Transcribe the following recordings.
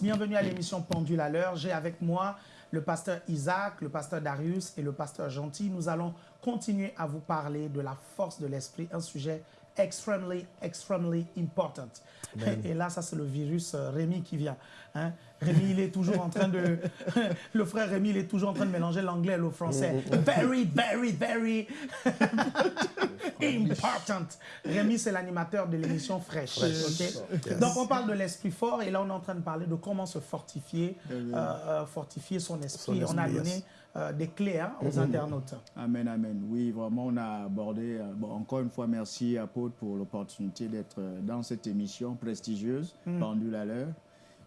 Bienvenue à l'émission Pendule à l'heure. J'ai avec moi le pasteur Isaac, le pasteur Darius et le pasteur Gentil. Nous allons continuer à vous parler de la force de l'esprit, un sujet extremely, extremely important. Et là, ça, c'est le virus euh, Rémi qui vient. Hein. Rémi, il est toujours en train de... le frère Rémi, il est toujours en train de mélanger l'anglais et le français. Very, very, very important. Rémi, c'est l'animateur de l'émission Fraîche. Donc, on parle de l'esprit fort et là, on est en train de parler de comment se fortifier, euh, euh, fortifier son esprit. On a donné. Euh, des clés hein, aux internautes. Amen, amen. Oui, vraiment, on a abordé. euh, bon, encore une fois, merci, Apôtre, pour l'opportunité d'être euh, dans cette émission prestigieuse, Pendule à l'heure.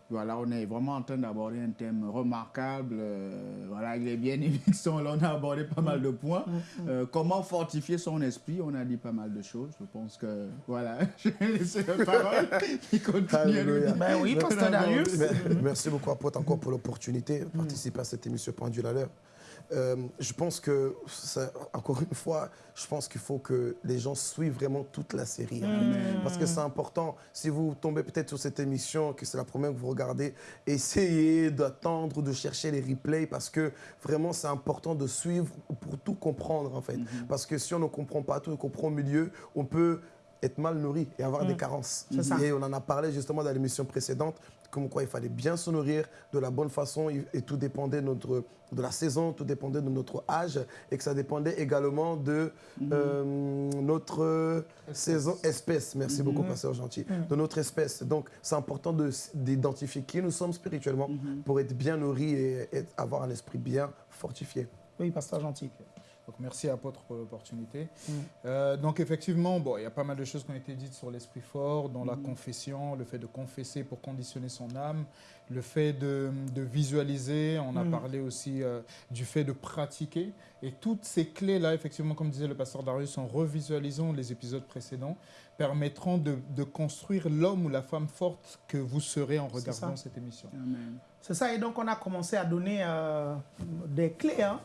Voilà, on est vraiment en train d'aborder un thème remarquable. euh, voilà, il est bien évident. Là, on a abordé pas mal de points. Euh, comment fortifier son esprit? On a dit pas mal de choses. Je pense que, voilà, je vais laisser la parole. Il continue. Ben oui, pasteur Darius. Merci beaucoup, Apôtre, encore pour l'opportunité de participer à cette émission Pendule à l'heure. Euh, je pense que, ça- encore une fois, je pense qu'il faut que les gens suivent vraiment toute la série. fait. Parce que c'est important. Si vous tombez peut-être sur cette émission, que c'est la première que vous regardez, essayez d'attendre, de chercher les replays, parce que vraiment, c'est important de suivre pour tout comprendre, en fait. Parce que si on ne comprend pas tout, on comprend au milieu, on peut être mal nourri et avoir des carences. C'est ça. Et on en a parlé justement dans l'émission précédente, comme quoi il fallait bien se nourrir de la bonne façon et tout dépendait de, notre, de la saison, tout dépendait de notre âge et que ça dépendait également de euh, notre saison, espèce. Merci beaucoup, Pasteur Gentil. De notre espèce. Donc c'est important d'identifier qui nous sommes spirituellement pour être bien nourris et, et avoir un esprit bien fortifié. Oui, pasteur Gentil. Donc merci apôtre pour l'opportunité. Euh, donc effectivement, bon, il y a pas mal de choses qui ont été dites sur l'esprit fort, dans la confession, le fait de confesser pour conditionner son âme, le fait de, de visualiser, on a parlé aussi euh, du fait de pratiquer. Et toutes ces clés-là, effectivement, comme disait le pasteur Darius, en revisualisant les épisodes précédents, permettront de, de construire l'homme ou la femme forte que vous serez en regardant cette émission. Amen. C'est ça, et donc on a commencé à donner euh, des clés, hein,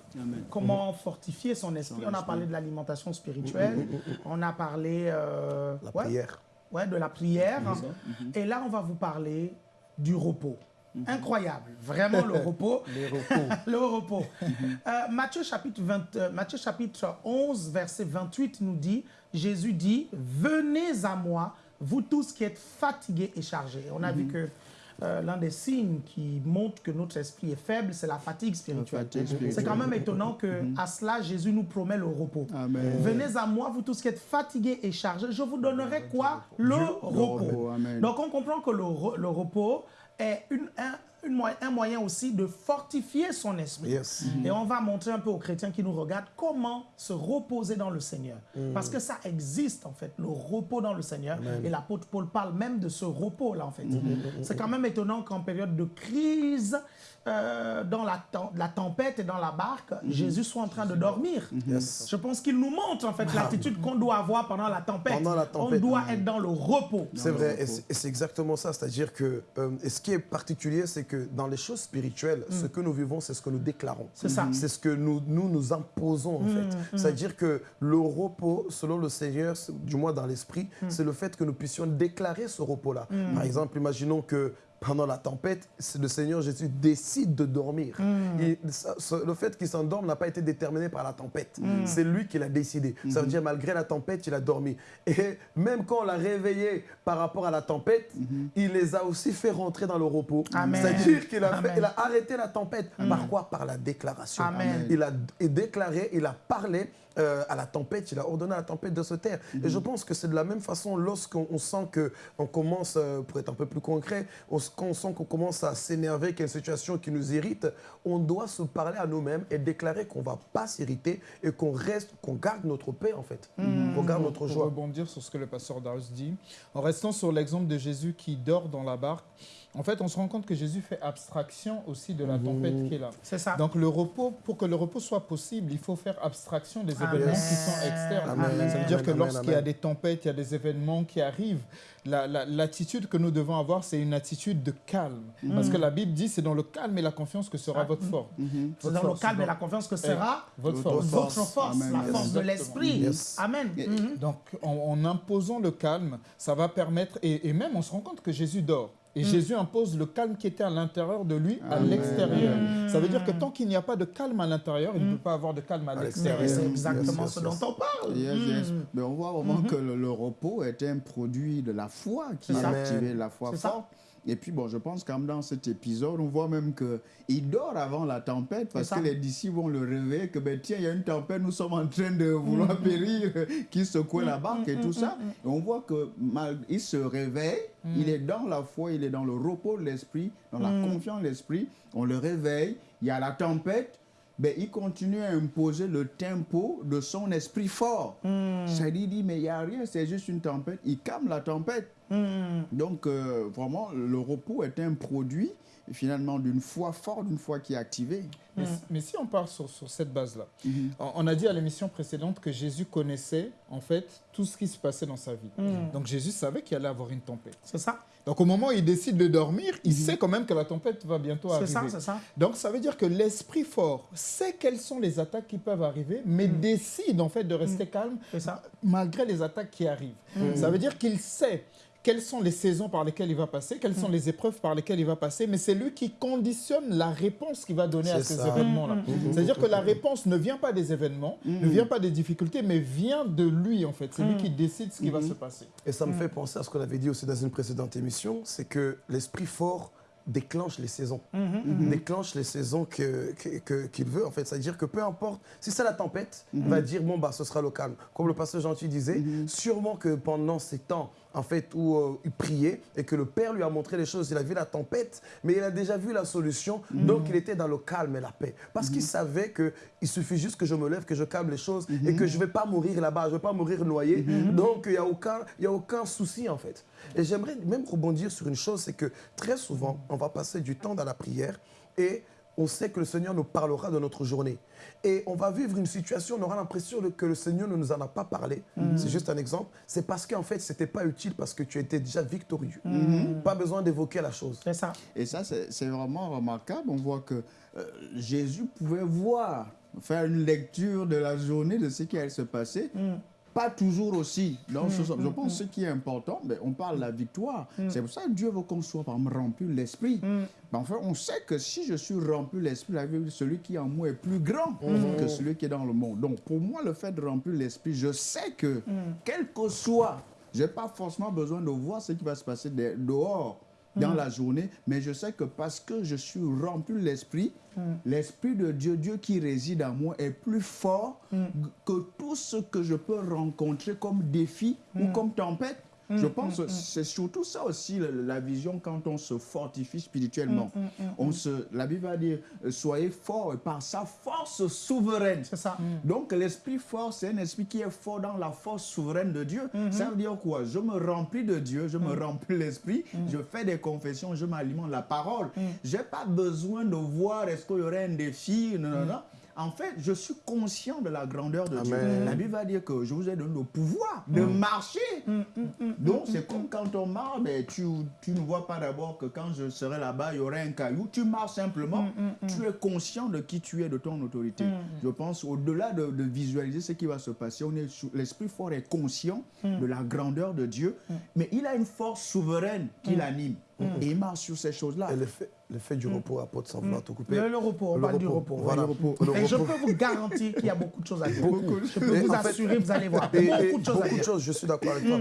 comment fortifier son esprit. On a parlé de l'alimentation spirituelle, on a parlé euh, La ouais, prière. ouais, de la prière. Mhm. et là on va vous parler du repos. Incroyable, vraiment le repos. Les repos. le repos. Euh, Matthieu, chapitre 20, euh, Matthieu chapitre 11, verset 28 nous dit, Jésus dit, venez à moi, vous tous qui êtes fatigués et chargés. On a vu que euh, l'un des signes qui montrent que notre esprit est faible, c'est la fatigue spirituelle. C'est quand même étonnant que à cela, Jésus nous promet le repos. Amen. Venez à moi, vous tous qui êtes fatigués et chargés, je vous donnerai quoi? Le repos. Donc on comprend que le, le repos est une- un, une moy- un moyen aussi de fortifier son esprit. Yes. Et on va montrer un peu aux chrétiens qui nous regardent comment se reposer dans le Seigneur. Parce que ça existe en fait, le repos dans le Seigneur. Et l'apôtre Paul parle même de ce repos-là en fait. C'est quand même étonnant qu'en période de crise, euh, dans la, tem- la tempête et dans la barque, Jésus soit en train de dormir. Yes. Je pense qu'il nous montre en fait l'attitude qu'on doit avoir pendant la tempête. Pendant la tempête. On doit être dans le repos. C'est vrai, repos. et c'est- exactement ça. C'est-à-dire que euh, et ce qui est particulier, c'est que dans les choses spirituelles, ce que nous vivons, c'est ce que nous déclarons. C'est ça. C'est ce que nous nous, nous imposons, en fait. C'est-à-dire que le repos, selon le Seigneur, du moins dans l'esprit, c'est le fait que nous puissions déclarer ce repos-là. Par exemple, imaginons que pendant la tempête, le Seigneur Jésus décide de dormir. Il- ce- le fait qu'il s'endorme n'a pas été déterminé par la tempête. C'est lui qui l'a décidé. Ça veut dire, malgré la tempête, il a dormi. Et même quand on l'a réveillé par rapport à la tempête, il les a aussi fait rentrer dans le repos. C'est-à-dire qu'il a, a arrêté la tempête. Par quoi? Par la déclaration. Amen. Il a déclaré, il a parlé euh, à la tempête, il a ordonné à la tempête de se taire. Et je pense que c'est de la même façon lorsqu'on on sent qu'on commence, euh, pour être un peu plus concret, on, s- quand on sent qu'on commence à s'énerver, qu'il y a une situation qui nous irrite, on doit se parler à nous-mêmes et déclarer qu'on ne va pas s'irriter et qu'on reste, qu'on garde notre paix en fait, qu'on garde notre Pour joie. rebondir sur ce que le pasteur Darius dit, en restant sur l'exemple de Jésus qui dort dans la barque, en fait, on se rend compte que Jésus fait abstraction aussi de la tempête qui est là. C'est ça. Donc le repos, pour que le repos soit possible, il faut faire abstraction des Amen. événements qui sont externes. Amen. Ça veut dire que lorsqu'il y a des tempêtes, il y a des événements qui arrivent, la- la- l'attitude que nous devons avoir, c'est une attitude de calme. Parce que la Bible dit, c'est dans le calme et la confiance que sera Ah, votre force. C'est Votre dans le force, calme et la confiance que sera Votre Votre force. votre force. la force de l'esprit. Yes. Amen. Mhm. Donc, en, en imposant le calme, ça va permettre, et, et même on se rend compte que Jésus dort. Et Jésus impose le calme qui était à l'intérieur de lui à l'extérieur. Ça veut dire que tant qu'il n'y a pas de calme à l'intérieur, il ne peut pas avoir de calme à À l'extérieur. C'est exactement yes, ce yes. dont on parle. Yes, yes. Mm. Mais on voit vraiment que le, le repos est un produit de la foi qui activé, la foi C'est ça. forte. Et puis, bon, je pense quand même dans cet épisode, on voit même qu'il dort avant la tempête parce que ça. les disciples vont le réveiller que, ben, tiens, il y a une tempête, nous sommes en train de vouloir périr, qui secoue la barque et tout ça. Et on voit que mal, il se réveille, il est dans la foi, il est dans le repos de l'esprit, dans la confiance de l'esprit. On le réveille, il y a la tempête, ben, il continue à imposer le tempo de son esprit fort. Ça lui dit, mais il n'y a rien, c'est juste une tempête. Il calme la tempête. Mm. Donc, euh, vraiment, le repos est un produit, finalement, d'une foi forte, d'une foi qui est activée. Mais, mais si on part sur, sur cette base-là, on, on a dit à l'émission précédente que Jésus connaissait en fait tout ce qui se passait dans sa vie. Donc Jésus savait qu'il allait avoir une tempête. C'est ça. Donc au moment où il décide de dormir, il sait quand même que la tempête va bientôt C'est arriver. ça, c'est ça. Donc ça veut dire que l'esprit fort sait quelles sont les attaques qui peuvent arriver, mais décide en fait de rester calme C'est ça. malgré les attaques qui arrivent. Ça veut dire qu'il sait quelles sont les saisons par lesquelles il va passer, quelles sont les épreuves par lesquelles il va passer, mais c'est lui qui conditionne la réponse qu'il va donner à ces événements-là. C'est-à-dire que la réponse ne vient pas des événements, ne vient pas des difficultés, mais vient de lui en fait. C'est lui qui décide ce qui va se passer. Et ça me fait penser à ce qu'on avait dit aussi dans une précédente émission, c'est que l'esprit fort déclenche les saisons. Déclenche les saisons que- que- que- qu'il veut, en fait. C'est-à-dire que peu importe, si c'est la tempête, il va dire, bon, bah, ce sera le calme. Comme le pasteur Gentil disait, sûrement que pendant ces temps, en fait, où euh, il priait et que le Père lui a montré les choses, il a vu la tempête, mais il a déjà vu la solution, donc il était dans le calme et la paix. Parce qu'il savait qu'il suffit juste que je me lève, que je calme les choses et que je ne vais pas mourir là-bas, je ne vais pas mourir noyé. Donc il n'y a, aucun, y a aucun souci, en fait. Et j'aimerais même rebondir sur une chose, c'est que très souvent, on va passer du temps dans la prière et on sait que le Seigneur nous parlera de notre journée. Et on va vivre une situation, on aura l'impression que le Seigneur ne nous en a pas parlé. C'est juste un exemple. C'est parce qu'en fait, ce n'était pas utile parce que tu étais déjà victorieux. Pas besoin d'évoquer la chose. C'est ça. Et ça, c'est vraiment remarquable. On voit que euh, Jésus pouvait voir, faire une lecture de la journée, de ce qui allait se passer. Pas toujours aussi. Donc, ce- je pense que ce qui est important, mais on parle de la victoire. C'est pour ça que Dieu veut qu'on soit par exemple, rempli de l'esprit. Ben, enfin, on sait que si je suis rempli de l'esprit, celui qui est en moi est plus grand que celui qui est dans le monde. Donc, pour moi, le fait de remplir l'esprit, je sais que, quel que soit, je n'ai pas forcément besoin de voir ce qui va se passer de- dehors dans la journée, mais je sais que parce que je suis rempli de l'esprit, l'esprit de Dieu, Dieu qui réside en moi, est plus fort que tout ce que je peux rencontrer comme défi ou comme tempête. Je pense que c'est surtout ça aussi la, la vision quand on se fortifie spirituellement. On se, la Bible va dire euh, soyez forts par sa force souveraine. C'est ça. Donc l'esprit fort, c'est un esprit qui est fort dans la force souveraine de Dieu. Ça veut dire quoi? Je me remplis de Dieu, je me remplis de l'esprit, je fais des confessions, je m'alimente la parole. Je n'ai pas besoin de voir est-ce qu'il y aurait un défi. Non, non, non. En fait, je suis conscient de la grandeur de Dieu. Amen. La Bible va dire que je vous ai donné le pouvoir de marcher. Donc, c'est comme quand on marche, mais tu, tu ne vois pas d'abord que quand je serai là-bas, il y aurait un caillou. Tu marches simplement. Tu es conscient de qui tu es, de ton autorité. Je pense, au-delà de, de visualiser ce qui va se passer, l'esprit fort est conscient de la grandeur de Dieu, mais il a une force souveraine qui l'anime. Et il marche sur ces choses-là. Et l'effet l'effet du repos, apôtre, sans vouloir te couper. Le, le repos, on Le parle du repos, repos. voilà. oui. Le Et je repos. peux vous garantir qu'il y a beaucoup de choses à dire. Beaucoup. Je peux Et vous en fait- assurer, vous allez voir. Et- et beaucoup de choses à beaucoup de dire. choses, je suis d'accord avec toi.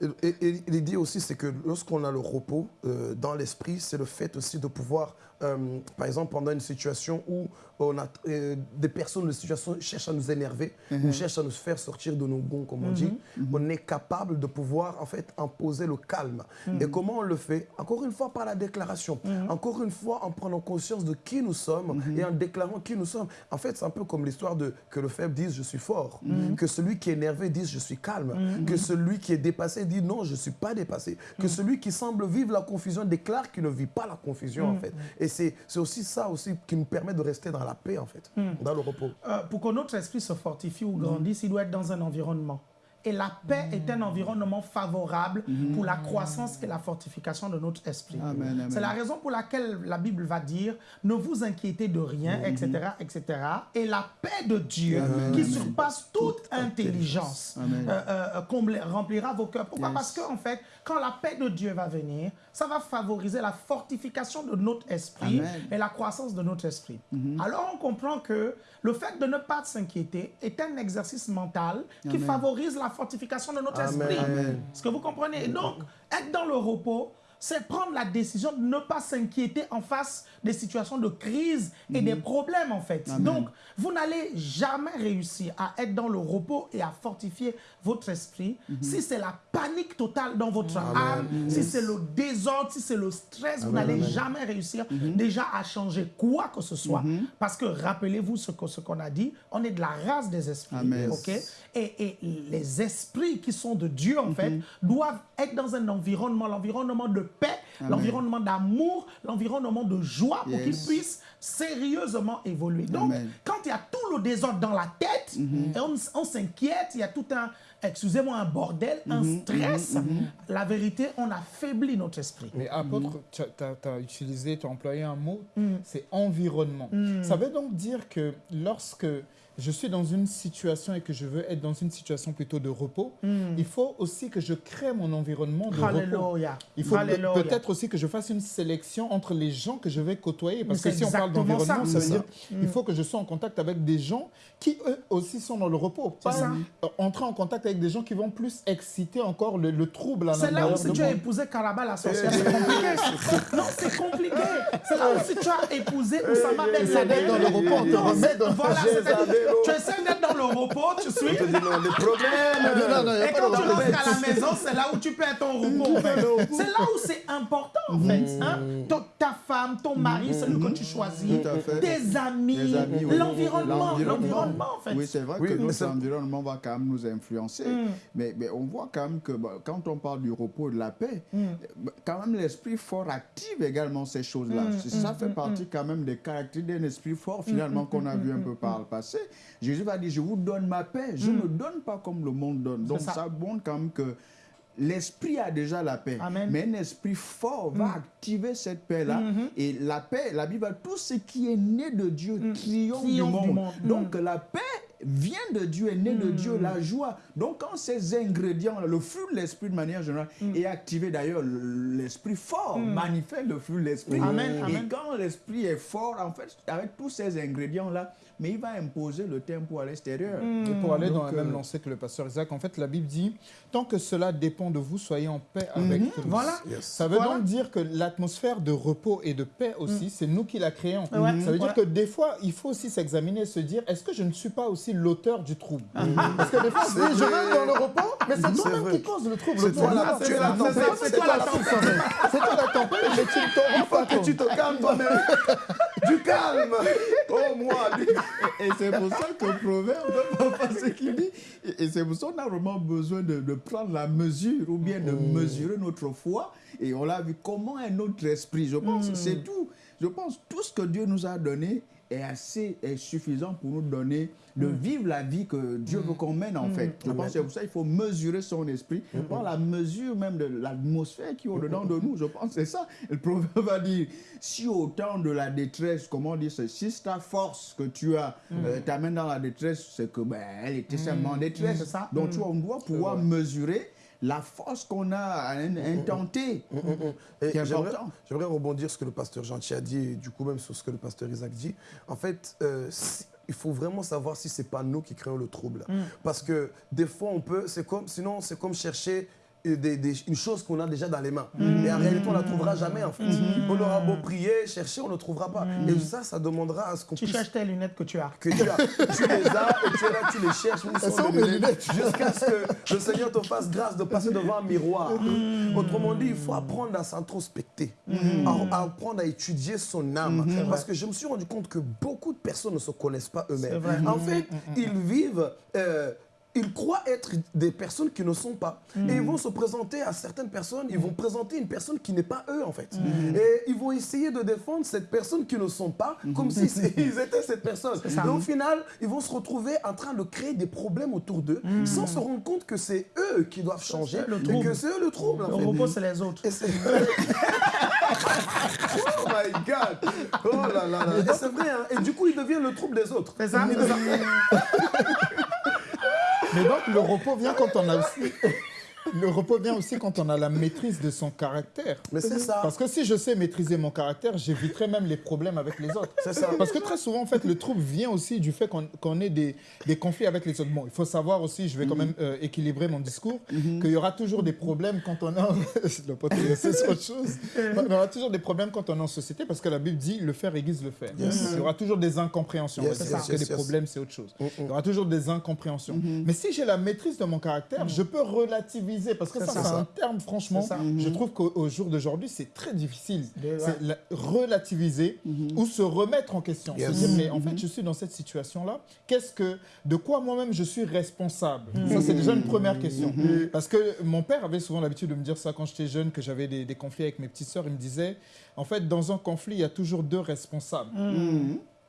Et, et- et l'idée aussi, c'est que lorsqu'on a le repos euh, dans l'esprit, c'est le fait aussi de pouvoir, euh, par exemple, pendant une situation où on a euh, des personnes de situation cherchent à nous énerver, ou cherchent à nous faire sortir de nos gonds, comme on dit, on est capable de pouvoir en fait imposer le calme. Et comment on le fait? Encore une fois par la déclaration. Encore une fois en prenant conscience de qui nous sommes et en déclarant qui nous sommes. En fait, c'est un peu comme l'histoire de que le faible dise je suis fort, que celui qui est énervé dise je suis calme, que celui qui est dépassé dit non, je ne suis pas dépassé, que celui qui semble vivre la confusion déclare qu'il ne vit pas la confusion en fait. Et c'est c'est aussi ça aussi qui nous permet de rester dans la paix en fait, dans le repos. Euh, pour que notre esprit se fortifie ou grandisse, il doit être dans un environnement Et la paix est un environnement favorable pour la croissance et la fortification de notre esprit. C'est la raison pour laquelle la Bible va dire ne vous inquiétez de rien, etc., etc. Et la paix de Dieu Amen, qui amen. surpasse toute intelligence Amen. euh, euh, comble- remplira vos cœurs. Pourquoi? Yes. Parce qu'en fait, quand la paix de Dieu va venir, ça va favoriser la fortification de notre esprit Amen. et la croissance de notre esprit. Alors on comprend que le fait de ne pas s'inquiéter est un exercice mental qui favorise la fortification de notre Amen. esprit. Est-ce que vous comprenez? Et donc, être dans le repos, c'est prendre la décision de ne pas s'inquiéter en face des situations de crise et des problèmes, en fait. Amen. Donc, vous n'allez jamais réussir à être dans le repos et à fortifier votre esprit si c'est la panique totale dans votre âme, si c'est le désordre, si c'est le stress, vous n'allez jamais réussir déjà à changer quoi que ce soit. Parce que rappelez-vous ce que- ce qu'on a dit, on est de la race des esprits. Ok? Et, et les esprits qui sont de Dieu, en fait, doivent être dans un environnement, l'environnement de paix, l'environnement d'amour, l'environnement de joie pour Yes. qu'ils puissent sérieusement évoluer. Donc, Amen. quand il y a tout le désordre dans la tête, et on, on s'inquiète, il y a tout un, excusez-moi, un bordel, un stress, la vérité, on affaiblit notre esprit. Mais apôtre, tu as, utilisé, tu as employé un mot, Mm. c'est environnement. Ça veut donc dire que lorsque je suis dans une situation et que je veux être dans une situation plutôt de repos, il faut aussi que je crée mon environnement de repos. Mm. Alléluia. Il faut peut-être aussi que je fasse une sélection entre les gens que je vais côtoyer. Parce que si on parle d'environnement, ça. ça, veut dire il faut que je sois en contact avec des gens qui, eux aussi, sont dans le repos. Pas ça. euh, entrer en contact avec des gens qui vont plus exciter encore le, le trouble à C'est là où l'intérieur si de tu as épousé Caraba la sorcière, c'est compliqué. non, c'est compliqué. C'est là où si tu as épousé Oussama Ben d'être dans le Laden. repos, on te remet dans tu essaies d'être dans le repos, tu suis. On te dit non, les problèmes. Non, non, Et quand tu rentres à la maison, c'est là où tu perds ton repos. en fait. C'est là où c'est important, en fait. hein. Ton- Ta femme, ton mari, celui que tu choisis, Tout à fait. tes amis, Les amis, oui. l'environnement. L'environnement, en fait. Oui, c'est vrai Oui, que mais notre ça- environnement va quand même nous influencer. Mm. Mais, mais on voit quand même que bah, quand on parle du repos et de la paix, Mm. bah, quand même l'esprit fort active également ces choses-là. Mm, Ça fait partie quand même des caractéristiques d'un esprit fort finalement qu'on a vu un peu par le passé. Jésus va dire, je vous donne ma paix, je ne donne pas comme le monde donne. Donc ça. ça montre quand même que L'esprit a déjà la paix, Amen. mais un esprit fort va activer cette paix-là. Et la paix, la Bible, tout ce qui est né de Dieu triomphe, du monde. du monde. Donc la paix vient de Dieu, est née de Dieu, la joie. Donc quand ces ingrédients, le fruit de l'esprit de manière générale, est activé d'ailleurs, l'esprit fort manifeste le fruit de l'esprit. Et amen. quand l'esprit est fort, en fait, avec tous ces ingrédients-là, mais il va imposer le tempo à l'extérieur. Et pour aller dans la même euh, lancée que le pasteur Isaac, en fait, la Bible dit tant que cela dépend de vous, soyez en paix avec tous. Voilà. Yes. Ça veut Voilà. donc dire que l'atmosphère de repos et de paix aussi, c'est nous qui la créons. Ça veut Voilà. dire que des fois, il faut aussi s'examiner et se dire est-ce que je ne suis pas aussi l'auteur du trouble? Parce que des fois, je reste dans le repos, mais c'est toi-même qui cause le trouble. C'est toi la- tempête, c'est toi la tempête. C'est toi la tempête, mais tu ne t'en rends pas que tu compte. te calmes toi-même. Du calme. Oh, moi. Et c'est pour ça que le proverbe, papa, ce qu'il dit, et c'est pour ça qu'on a vraiment besoin de, de prendre la mesure ou bien de mesurer notre foi. Et on l'a vu comment est notre esprit. Je pense que c'est tout. Je pense tout ce que Dieu nous a donné est assez est suffisant pour nous donner de vivre la vie que Dieu veut qu'on mène en fait. Je pense que c'est pour ça qu'il faut mesurer son esprit, par la mesure même de l'atmosphère qui est au-dedans de nous. Je pense que c'est ça. Le proverbe va dire, si au temps de la détresse, comment dire, si ta force que tu as euh, t'amène dans la détresse, c'est que ben, elle était simplement en détresse. Ça. Donc tu vois, on doit pouvoir mesurer la force qu'on a à un- intenter. Et C'est J'aimerais rebondir sur ce que le pasteur Gentil a dit et du coup même sur ce que le pasteur Isaac dit. En fait, euh, si- il faut vraiment savoir si c'est pas nous qui créons le trouble. Parce que des fois, on peut, c'est comme, sinon c'est comme chercher des- des- une chose qu'on a déjà dans les mains. Et en réalité, on ne la trouvera jamais en fait. On aura beau prier, chercher, on ne trouvera pas. Et ça, ça demandera à ce qu'on Tu puisse cherches tes lunettes que tu as. que tu as. Tu les as et tu es là, tu les cherches. où sont sont les mes lunettes Jusqu'à ce que le Seigneur te fasse grâce de passer devant un miroir. Autrement dit, il faut apprendre à s'introspecter, à, à apprendre à étudier son âme. Parce que je me suis rendu compte que beaucoup de personnes ne se connaissent pas eux-mêmes. En fait, ils vivent. euh, ils croient être des personnes qui ne sont pas. Mm. Et ils vont se présenter à certaines personnes, ils vont présenter une personne qui n'est pas eux en fait. Mm. Et ils vont essayer de défendre cette personne qui ne sont pas, comme si c'est- ils étaient cette personne. Et au final, ils vont se retrouver en train de créer des problèmes autour d'eux, sans se rendre compte que c'est eux qui doivent changer, Mm. le et trouble. que c'est eux le trouble en Le fait. robot, c'est les autres. Et Oh my God Oh là là là c'est vrai, hein. et du coup, il devient le trouble des autres. C'est ça. Mais donc, le repos vient quand on a aussi. Le repos vient aussi quand on a la maîtrise de son caractère. Mais c'est ça. Parce que si je sais maîtriser mon caractère, j'éviterai même les problèmes avec les autres. C'est ça. Parce que très souvent, en fait, le trouble vient aussi du fait qu'on qu'on ait des, des conflits avec les autres. Bon, il faut savoir aussi, je vais quand même euh, équilibrer mon discours, qu'il y aura toujours des problèmes quand on est... le pote, c'est autre chose. Il y aura toujours des problèmes quand on est en société parce que la Bible dit le faire aiguise le faire. Il y aura toujours des incompréhensions. Yes, parce yes, que yes, les yes. problèmes, c'est autre chose. Il y aura toujours des incompréhensions. Mais si j'ai la maîtrise de mon caractère, je peux relativiser. Parce que ça, ça. c'est un terme, franchement, je trouve qu'au au jour d'aujourd'hui, c'est très difficile. De- C'est la- relativiser ou se remettre en question. Se dire, mais en fait, je suis dans cette situation-là. Qu'est-ce que, de quoi moi-même je suis responsable? Ça, c'est déjà une première question. Parce que mon père avait souvent l'habitude de me dire ça quand j'étais jeune, que j'avais des, des conflits avec mes petites sœurs. Il me disait, en fait, dans un conflit, il y a toujours deux responsables.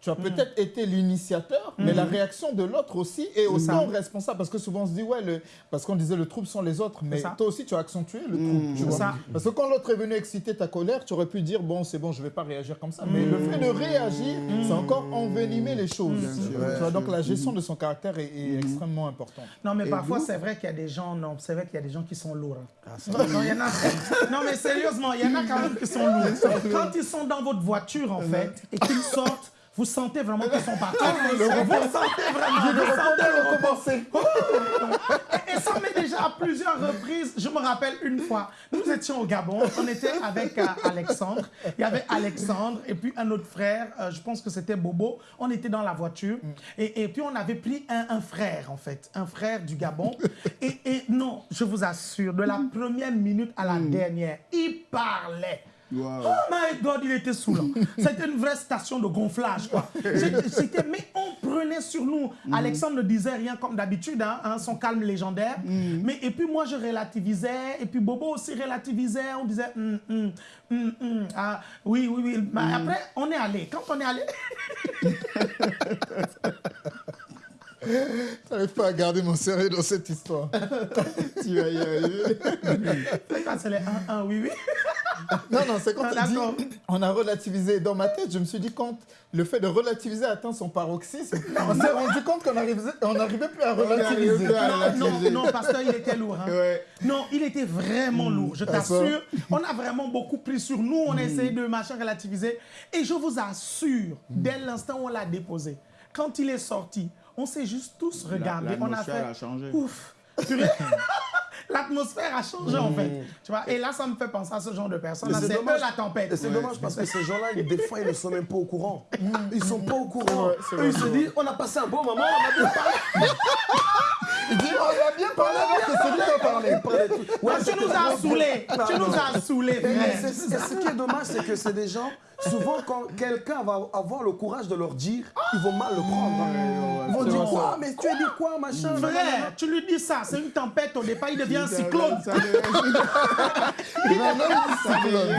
Tu as peut-être été l'initiateur, mais la réaction de l'autre aussi est autant responsable. Parce que souvent on se dit, ouais, le... parce qu'on disait le trouble sont les autres, mais toi aussi tu as accentué le trouble. tu vois. ça. Parce que quand l'autre est venu exciter ta colère, tu aurais pu dire, bon, c'est bon, je ne vais pas réagir comme ça. Mais le fait de réagir, c'est encore envenimer les choses. Tu vois, tu donc la gestion de son caractère est, est extrêmement importante. Non, mais Et parfois, c'est vrai qu'il y a des gens, non, c'est vrai qu'il y a des gens qui sont lourds. hein. non, il y en a, non, mais sérieusement, il y en a quand même qui sont lourds. Quand ils sont dans votre voiture, en fait, et qu'ils sortent, vous sentez vraiment qu'ils sont partis. vous sentez vraiment, vous sentez le recommencer. Et, et ça m'est déjà à plusieurs reprises. Je me rappelle une fois, nous étions au Gabon, on était avec euh, Alexandre. Il y avait Alexandre et puis un autre frère, euh, je pense que c'était Bobo. On était dans la voiture et, et puis on avait pris un, un frère, en fait, un frère du Gabon. Et, et non, je vous assure, de la première minute à la dernière, il parlait. Wow. Oh my God, il était saoulant. C'était une vraie station de gonflage, quoi. C'était- mais on prenait sur nous. Alexandre ne disait rien comme d'habitude, hein, hein, son calme légendaire. Mais et puis moi, je relativisais, et puis Bobo aussi relativisait. On disait, hum, ah, oui, oui, oui. Mais après, on est allé. Quand on est allé, Tu n'arrives pas à garder mon sérieux dans cette histoire. Tu vas y arriver. c'est quand c'est les 1-1, oui, oui. Non, non, c'est quand tu d'accord. on a relativisé. Dans ma tête, je me suis dit, quand le fait de relativiser atteint son paroxysme, on s'est rendu compte qu'on n'arrivait plus à relativiser. plus à Non, non, non, pasteur, il était lourd. hein. Ouais. Non, il était vraiment lourd, je Ah, t'assure. On a vraiment beaucoup pris sur nous, on a essayé de machin relativiser. Et je vous assure, dès l'instant où on l'a déposé, quand il est sorti, on s'est juste tous regardés. On a l'atmosphère fait a changé. ouf. L'atmosphère a changé en fait. Tu vois, et là, ça me fait penser à ce genre de personnes. C'est eux dommage. la tempête. C'est dommage parce que ces gens-là, des fois, ils ne sont même pas au courant. Ils sont pas au courant. vrai, Eux, ils se disent, on a passé un bon moment, on a bien parlé. Il dit, on a bien parlé que qui a. Ouais, tu nous as saoulés. Tu nous as saoulés, ce qui est dommage, c'est que c'est des gens, souvent quand quelqu'un va avoir le courage de leur dire, ils vont mal le prendre. hein. Ils vont dire quoi ça. Mais tu as dit quoi, machin. Frère, tu lui dis ça, c'est une tempête, au départ, il devient un cyclone.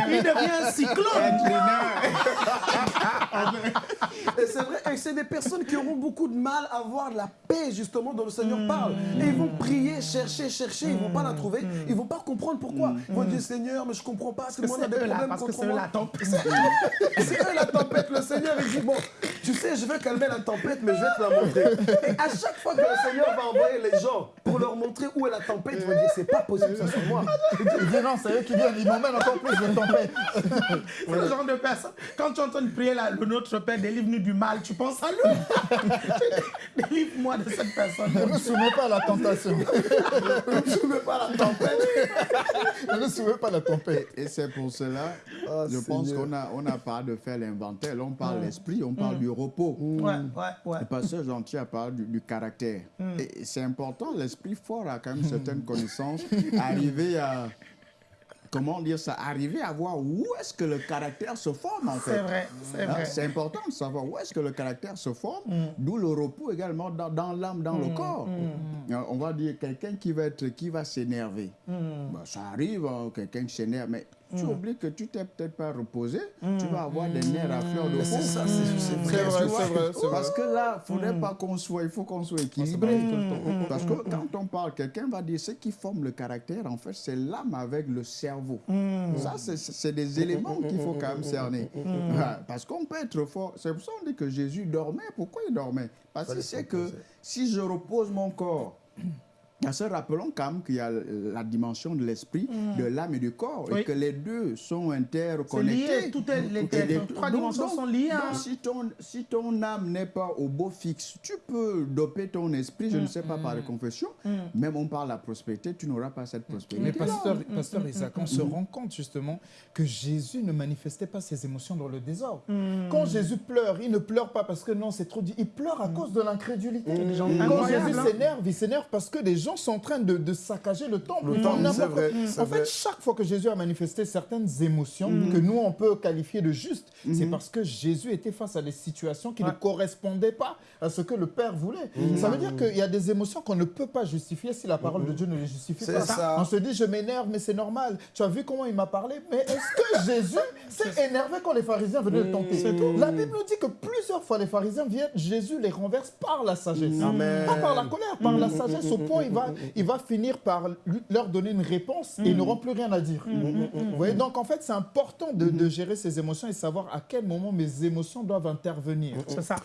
Il devient un cyclone. Et c'est vrai, et c'est des personnes qui auront beaucoup de mal à avoir la paix, justement, dont le Seigneur Mm. parle. Et ils vont prier, chercher, chercher, ils vont pas la trouver, ils vont pas comprendre pourquoi. Ils vont dire, Seigneur, mais je comprends pas, parce que moi, on a Mm. Des problèmes parce que contre moi. la tempête. C'est eux la tempête. Le Seigneur, il dit Bon, tu sais, je vais calmer la tempête, mais je vais te la montrer. Et à chaque fois que le Seigneur va envoyer les gens pour leur montrer où est la tempête, ils vont dire C'est pas possible, ça soit moi. Il dit, non, c'est eux qui viennent. Ils m'emmènent encore plus de tempête. C'est le genre de personne. Quand tu entends prier là, le Notre Père, délivre-nous du mal, tu penses à lui. Délivre-moi de cette personne. Ne me soumets pas à la tentation. Ne veux pas la tempête. Ne me soumets pas à la tempête. Et c'est pour cela, Ah, je pense qu'on a, on n'a pas de faire l'inventaire. On parle de l'esprit, on parle du repos. Ouais, ouais, ouais. Le pasteur Gentil a parlé du, du caractère. Et c'est important, l'esprit fort a quand même certaines connaissances. Arriver à, comment dire ça, arriver à voir où est-ce que le caractère se forme en fait. C'est vrai, c'est Hein, vrai. C'est important de savoir où est-ce que le caractère se forme, Mm. d'où le repos également dans, dans l'âme, dans le corps. Euh, On va dire quelqu'un qui va être, qui va s'énerver. Mm. Bah, ça arrive, hein, quelqu'un qui s'énerve, mais tu oublies que tu t'es peut-être pas reposé, tu vas avoir des nerfs à fleur de peau. c'est ça, c'est C'est vrai. vrai, vrai, Parce que là, il ne faudrait pas qu'on soit, il faut qu'on soit équilibré. Parce que quand on parle, quelqu'un va dire ce qui forme le caractère, en fait, c'est l'âme avec le cerveau. Ça, c'est- des éléments qu'il faut quand même cerner. Ouais, Parce qu'on peut être fort. C'est pour ça qu'on dit que Jésus dormait. Pourquoi il dormait? Parce qu'il sait que si je repose mon corps, parce que rappelons quand même qu'il y a la dimension de l'esprit, de l'âme et du corps, Oui. et que les deux sont interconnectés. toutes les, trois dimensions donc- sont liées. donc, hein. si, ton, si ton âme n'est pas au beau fixe, tu peux doper ton esprit, je ne sais pas par les confessions, même on parle de la prospérité, tu n'auras pas cette prospérité. Mais pasteur, pasteur Isaac, on se rend compte justement que Jésus ne manifestait pas ses émotions dans le désordre. Quand Jésus pleure, il ne pleure pas parce que non, c'est trop dit. Il pleure à cause de l'incrédulité. Quand Jésus hein. s'énerve, il s'énerve parce que les gens sont en train de, de saccager le temple. Le vrai, En vrai. fait, chaque fois que Jésus a manifesté certaines émotions que nous, on peut qualifier de justes, c'est parce que Jésus était face à des situations qui ne correspondaient pas à ce que le Père voulait. Ça veut dire qu'il y a des émotions qu'on ne peut pas justifier si la parole de Dieu ne les justifie pas. ça. On se dit, je m'énerve, mais c'est normal. Tu as vu comment il m'a parlé? Mais est-ce que Jésus s'est énervé quand les pharisiens venaient le tenter? La Bible nous dit que plusieurs fois les pharisiens viennent, Jésus les renverse par la sagesse. Pas par la colère, par la sagesse, au point il va, il va finir par lui- leur donner une réponse et ils n'auront plus rien à dire. Vous voyez, donc en fait, c'est important de, de gérer ses émotions et savoir à quel moment mes émotions doivent intervenir. C'est ça.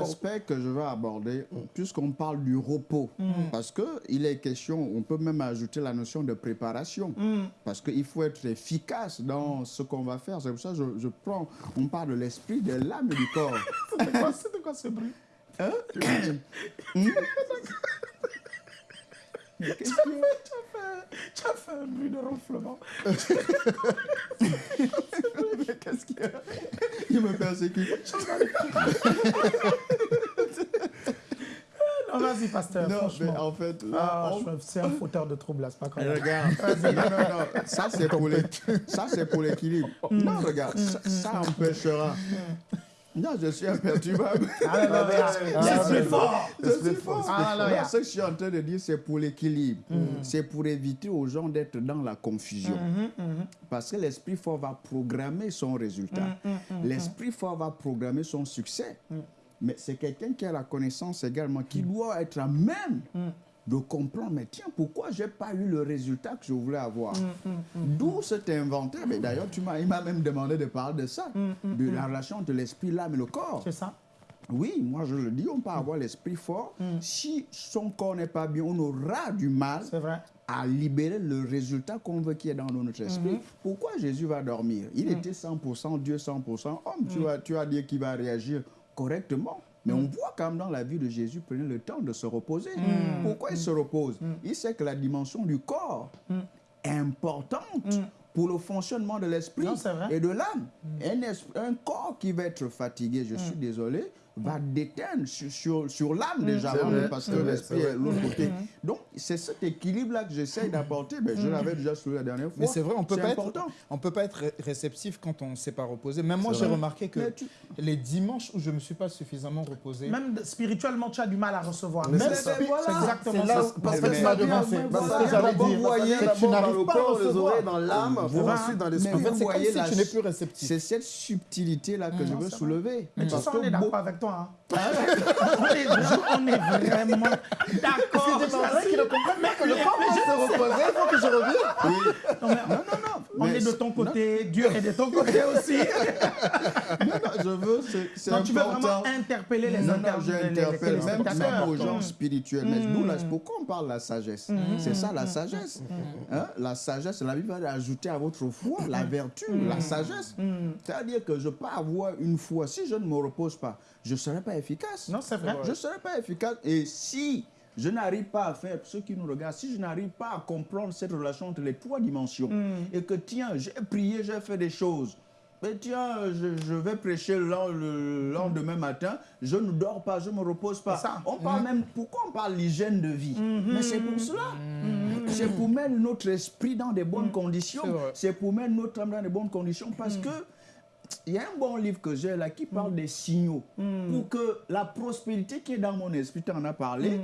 L'aspect que je veux aborder, puisqu'on parle du repos, parce qu'il est question, on peut même ajouter la notion de préparation, parce qu'il faut être efficace dans ce qu'on va faire. C'est pour ça que je, je prends, on parle de l'esprit, de l'âme et du corps. C'était quoi, c'était quoi ce bruit? Hein? Mais qu'est-ce a Tu as fait un bruit de ronflement. Mais qu'est-ce qu'il y a? Il me persécute. Non, vas-y, pasteur, Non, mais en fait, là, Ah, on- c'est un fauteur de troubles, là, c'est pas comme ça. Regarde, non, non, non, ça c'est pour les- ça c'est pour l'équilibre. Non, regarde, ça, ça empêchera. Non, je suis imperturbable. Je suis fort. Je suis fort. Non, ce que je suis en train de dire, c'est pour l'équilibre. C'est pour éviter aux gens d'être dans la confusion. Parce que l'esprit fort va programmer son résultat. L'esprit fort va programmer son succès. Mais c'est quelqu'un qui a la connaissance également, qui doit être à même de comprendre, mais tiens, pourquoi je n'ai pas eu le résultat que je voulais avoir D'où cet inventaire. Mais d'ailleurs, tu m'as, il m'a même demandé de parler de ça, de la relation entre l'esprit, l'âme et le corps. C'est ça. Oui, moi je le dis, on peut avoir l'esprit fort. Si son corps n'est pas bien, on aura du mal vrai. à libérer le résultat qu'on veut qu'il y ait dans notre esprit. Pourquoi Jésus va dormir? Il était 100% Dieu, 100% homme. Tu, vas, tu vas dire qu'il va réagir correctement. Mais on voit quand même dans la vie de Jésus, prenez le temps de se reposer. Pourquoi il se repose? Il sait que la dimension du corps est importante pour le fonctionnement de l'esprit et de l'âme. Un, un corps qui va être fatigué, je Mm. suis désolé, va déteindre sur, sur, sur l'âme déjà, C'est avant, vrai, parce que l'esprit est de l'autre côté. Donc, c'est cet équilibre-là que j'essaye d'apporter. Mais je l'avais déjà soulevé la dernière fois. Mais c'est vrai, on peut C'est pas important. être, on peut pas être ré- réceptif quand on ne s'est pas reposé. Même moi, j'ai remarqué que tu- les dimanches où je me suis pas suffisamment reposé, Même spirituellement, tu as du mal à recevoir. Mais Même c'est ça. Voilà. Exactement là ça. où parce que D'abord, dire, voyez tu dans n'arrives le pas à corps, les oreilles dans l'âme, pour ensuite dans Mais l'esprit. En fait, c'est comme si tu n'es plus réceptif. C'est cette subtilité-là que je veux vrai. soulever. Mais tu Parce que on est d'accord avec toi. Hein. on, est, on est vraiment d'accord. C'est vrai qu'il ne comprend pas que le corps se reposer, il faut que je revienne. Non, mais- non, non, non. On Mais est de ton côté, Dieu est de ton côté aussi. Non, non, je veux, c'est- Donc tu veux important. vraiment interpeller les Non, non, j'interpelle même, même aux gens spirituels. Mais d'où la- pourquoi on parle de la sagesse? C'est ça la sagesse. Hein? La sagesse, la Bible va ajouter à votre foi la vertu, la sagesse. C'est-à-dire que je peux avoir une foi. Si je ne me repose pas, je ne serai pas efficace. Non, c'est vrai. Je ne serai pas efficace. Et si je n'arrive pas à faire, ceux qui nous regardent, si je n'arrive pas à comprendre cette relation entre les trois dimensions, et que tiens, j'ai prié, j'ai fait des choses, mais tiens, je, je vais prêcher le, len- le lendemain matin, je ne dors pas, je ne me repose pas. Ça. On parle même, pourquoi on parle l'hygiène de vie? Mais c'est pour cela. C'est pour mettre notre esprit dans des bonnes conditions. C'est pour mettre notre âme dans des bonnes conditions parce que il y a un bon livre que j'ai là qui parle des signaux pour que la prospérité qui est dans mon esprit, tu en as parlé,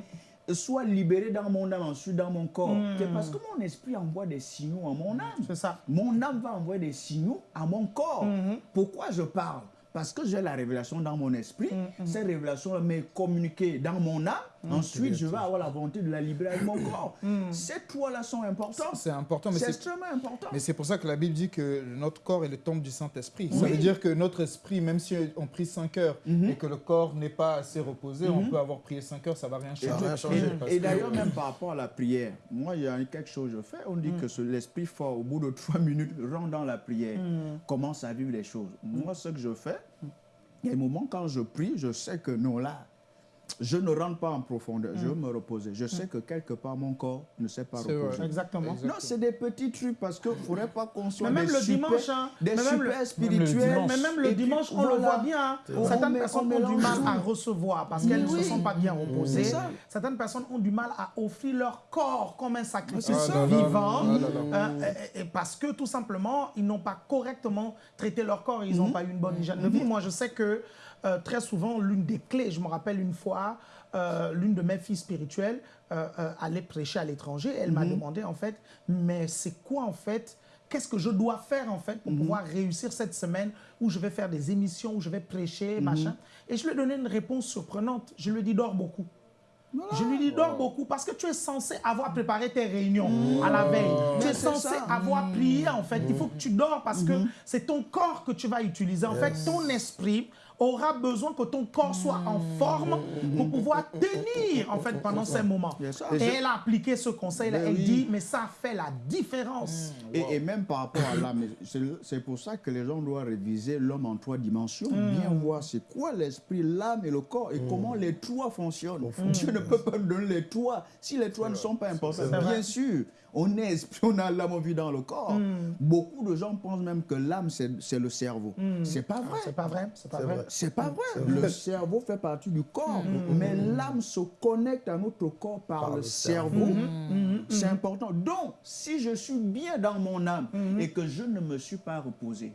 soit libérée dans mon âme, ensuite dans mon corps. C'est parce que mon esprit envoie des signaux à mon âme. C'est ça. Mon âme va envoyer des signaux à mon corps. Pourquoi je parle? Parce que j'ai la révélation dans mon esprit. Cette révélation m'est communiquée dans mon âme. Ensuite, je vais avoir la volonté de la libérer avec mon corps. Ces trois-là sont importants. C'est important, mais C'est extrêmement important. Mais c'est pour ça que la Bible dit que notre corps est le temple du Saint-Esprit. Ça Oui. veut dire que notre esprit, même si on prie 5 heures et que le corps n'est pas assez reposé, on peut avoir prié 5 heures, ça va rien Ça changer. va rien changer. Et que- d'ailleurs, même par rapport à la prière, moi, il y a quelque chose que je fais. On dit que l'esprit fort, au bout de trois minutes, rentre dans la prière, commence à vivre les choses. Moi, ce que je fais, il y a des moments quand je prie, je sais que non, là, je ne rentre pas en profondeur, je veux me reposer. Je sais que quelque part, mon corps ne s'est pas vrai. reposé. Exactement. Exact. Non, c'est des petits trucs parce qu'il ne faudrait pas qu'on soit Mais même des le super, dimanche, hein, des mais même super le- même le spirituels. Mais même le puis, dimanche, on le voit bien. hein. Certaines personnes on ont du mal à recevoir parce qu'elles ne se sont pas bien reposées. C'est ça. Certaines personnes ont du mal à offrir leur corps comme un sacrifice vivant. Ah euh, et- parce que tout simplement, ils n'ont pas correctement traité leur corps, ils n'ont Mhm. pas eu une bonne hygiène de vie. Moi, je sais que euh, très souvent, l'une des clés, je me rappelle une fois, euh, l'une de mes filles spirituelles euh, allait prêcher à l'étranger. Elle Mhm. m'a demandé en fait, mais c'est quoi en fait Qu'est-ce que je dois faire en fait pour Mhm. pouvoir réussir cette semaine où je vais faire des émissions, où je vais prêcher, Mhm. machin Et je lui ai donné une réponse surprenante. Je lui ai dit, dors beaucoup. Je lui dis, dors beaucoup parce que tu es censé avoir préparé tes réunions à la veille. Tu es censé ça. avoir prié en fait. Il faut que tu dors parce que c'est ton corps que tu vas utiliser. En fait, ton esprit aura besoin que ton corps soit en forme pour pouvoir tenir en fait pendant ces moments. Et elle a appliqué ce conseil-là. Elle oui. dit, mais ça fait la différence. Et, et même par rapport à l'âme, c'est- pour ça que les gens doivent réviser l'homme en trois dimensions, bien voir c'est quoi l'esprit, l'âme et le corps et comment les trois fonctionnent. Dieu ne peut pas nous donner les trois si les trois ne sont pas importants. Bien sûr, on est esprit, on a l'âme, on vit dans le corps. Beaucoup de gens pensent même que l'âme, c'est c'est le cerveau. C'est pas vrai. C'est pas vrai, c'est pas vrai. C'est pas vrai. Le cerveau fait partie du corps, mais l'âme se connecte à notre corps par, Par le, le cerveau. C'est important. Donc, si je suis bien dans mon âme et que je ne me suis pas reposé,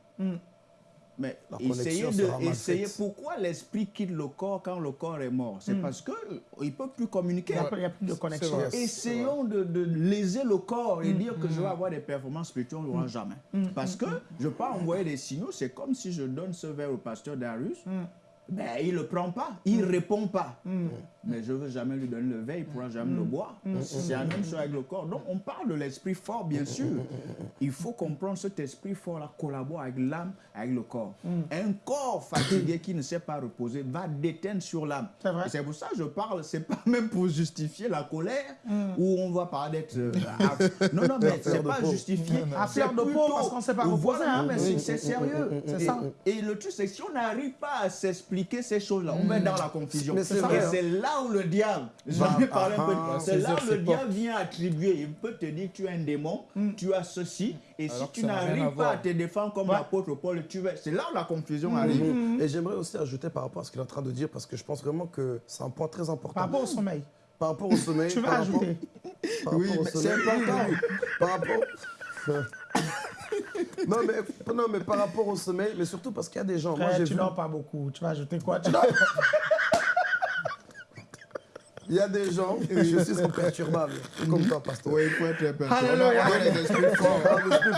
mais La essayez de faite. pourquoi l'esprit quitte le corps quand le corps est mort? C'est parce que euh, il peut plus communiquer. Il n'y a, plus de connexion. Essayons de, de léser le corps et dire que je vais avoir des performances spirituelles, on ne l'aura jamais. Parce que je ne peux pas envoyer des signaux, c'est comme si je donne ce verre au pasteur Darius, ben, il ne le prend pas, il ne répond pas. Mais je ne veux jamais lui donner le verre, il ne pourra jamais le boire. C'est la même chose avec le corps. Donc on parle de l'esprit fort, bien sûr. Il faut comprendre cet esprit fort-là collabore avec l'âme, avec le corps. Un corps fatigué qui ne s'est pas reposé va déteindre sur l'âme. C'est pour ça que je parle, c'est pas même pour justifier la colère où on va parler d'être. euh, non, non, mais c'est pas peau. justifier. À fleur de peau, parce qu'on s'est pas reposé, Voilà, hein. mais c'est- sérieux. Et- ça. Et le truc, c'est que si on n'arrive pas à s'expliquer ces choses-là, on va être dans la confusion. Et hein. c'est là où le diable, j'en ai parlé un peu, c'est là où le diable vient attribuer. Il peut te dire tu es un démon, Mm. tu as ceci, et Alors si tu n'arrives pas à te défendre comme Ouais. l'apôtre Paul, tu vas. C'est là où la confusion Mm. arrive. Et j'aimerais aussi ajouter par rapport à ce qu'il est en train de dire, parce que je pense vraiment que c'est un point très important. Par rapport au sommeil. Par rapport au sommeil. Tu veux par rapport- ajouter par Oui, rapport au mais sommeil. c'est important. Par rapport. non, mais, non, mais par rapport au sommeil, mais surtout parce qu'il y a des gens. Moi, Frère, tu vu. dors pas beaucoup. Tu vas ajouter quoi Tu dors- Il y a des gens, je suis imperturbable, comme toi, pasteur. Oui, il faut être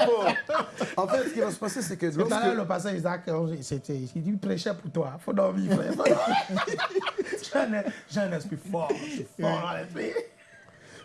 forts. Ah. En fait, ce qui va se passer, c'est que Tout à l'heure, le pasteur Isaac, c'était, il dit, prêchait pour toi. faut dormir, frère. Faut dormir. J'ai un- J'ai un esprit fort. Je suis fort dans l'esprit.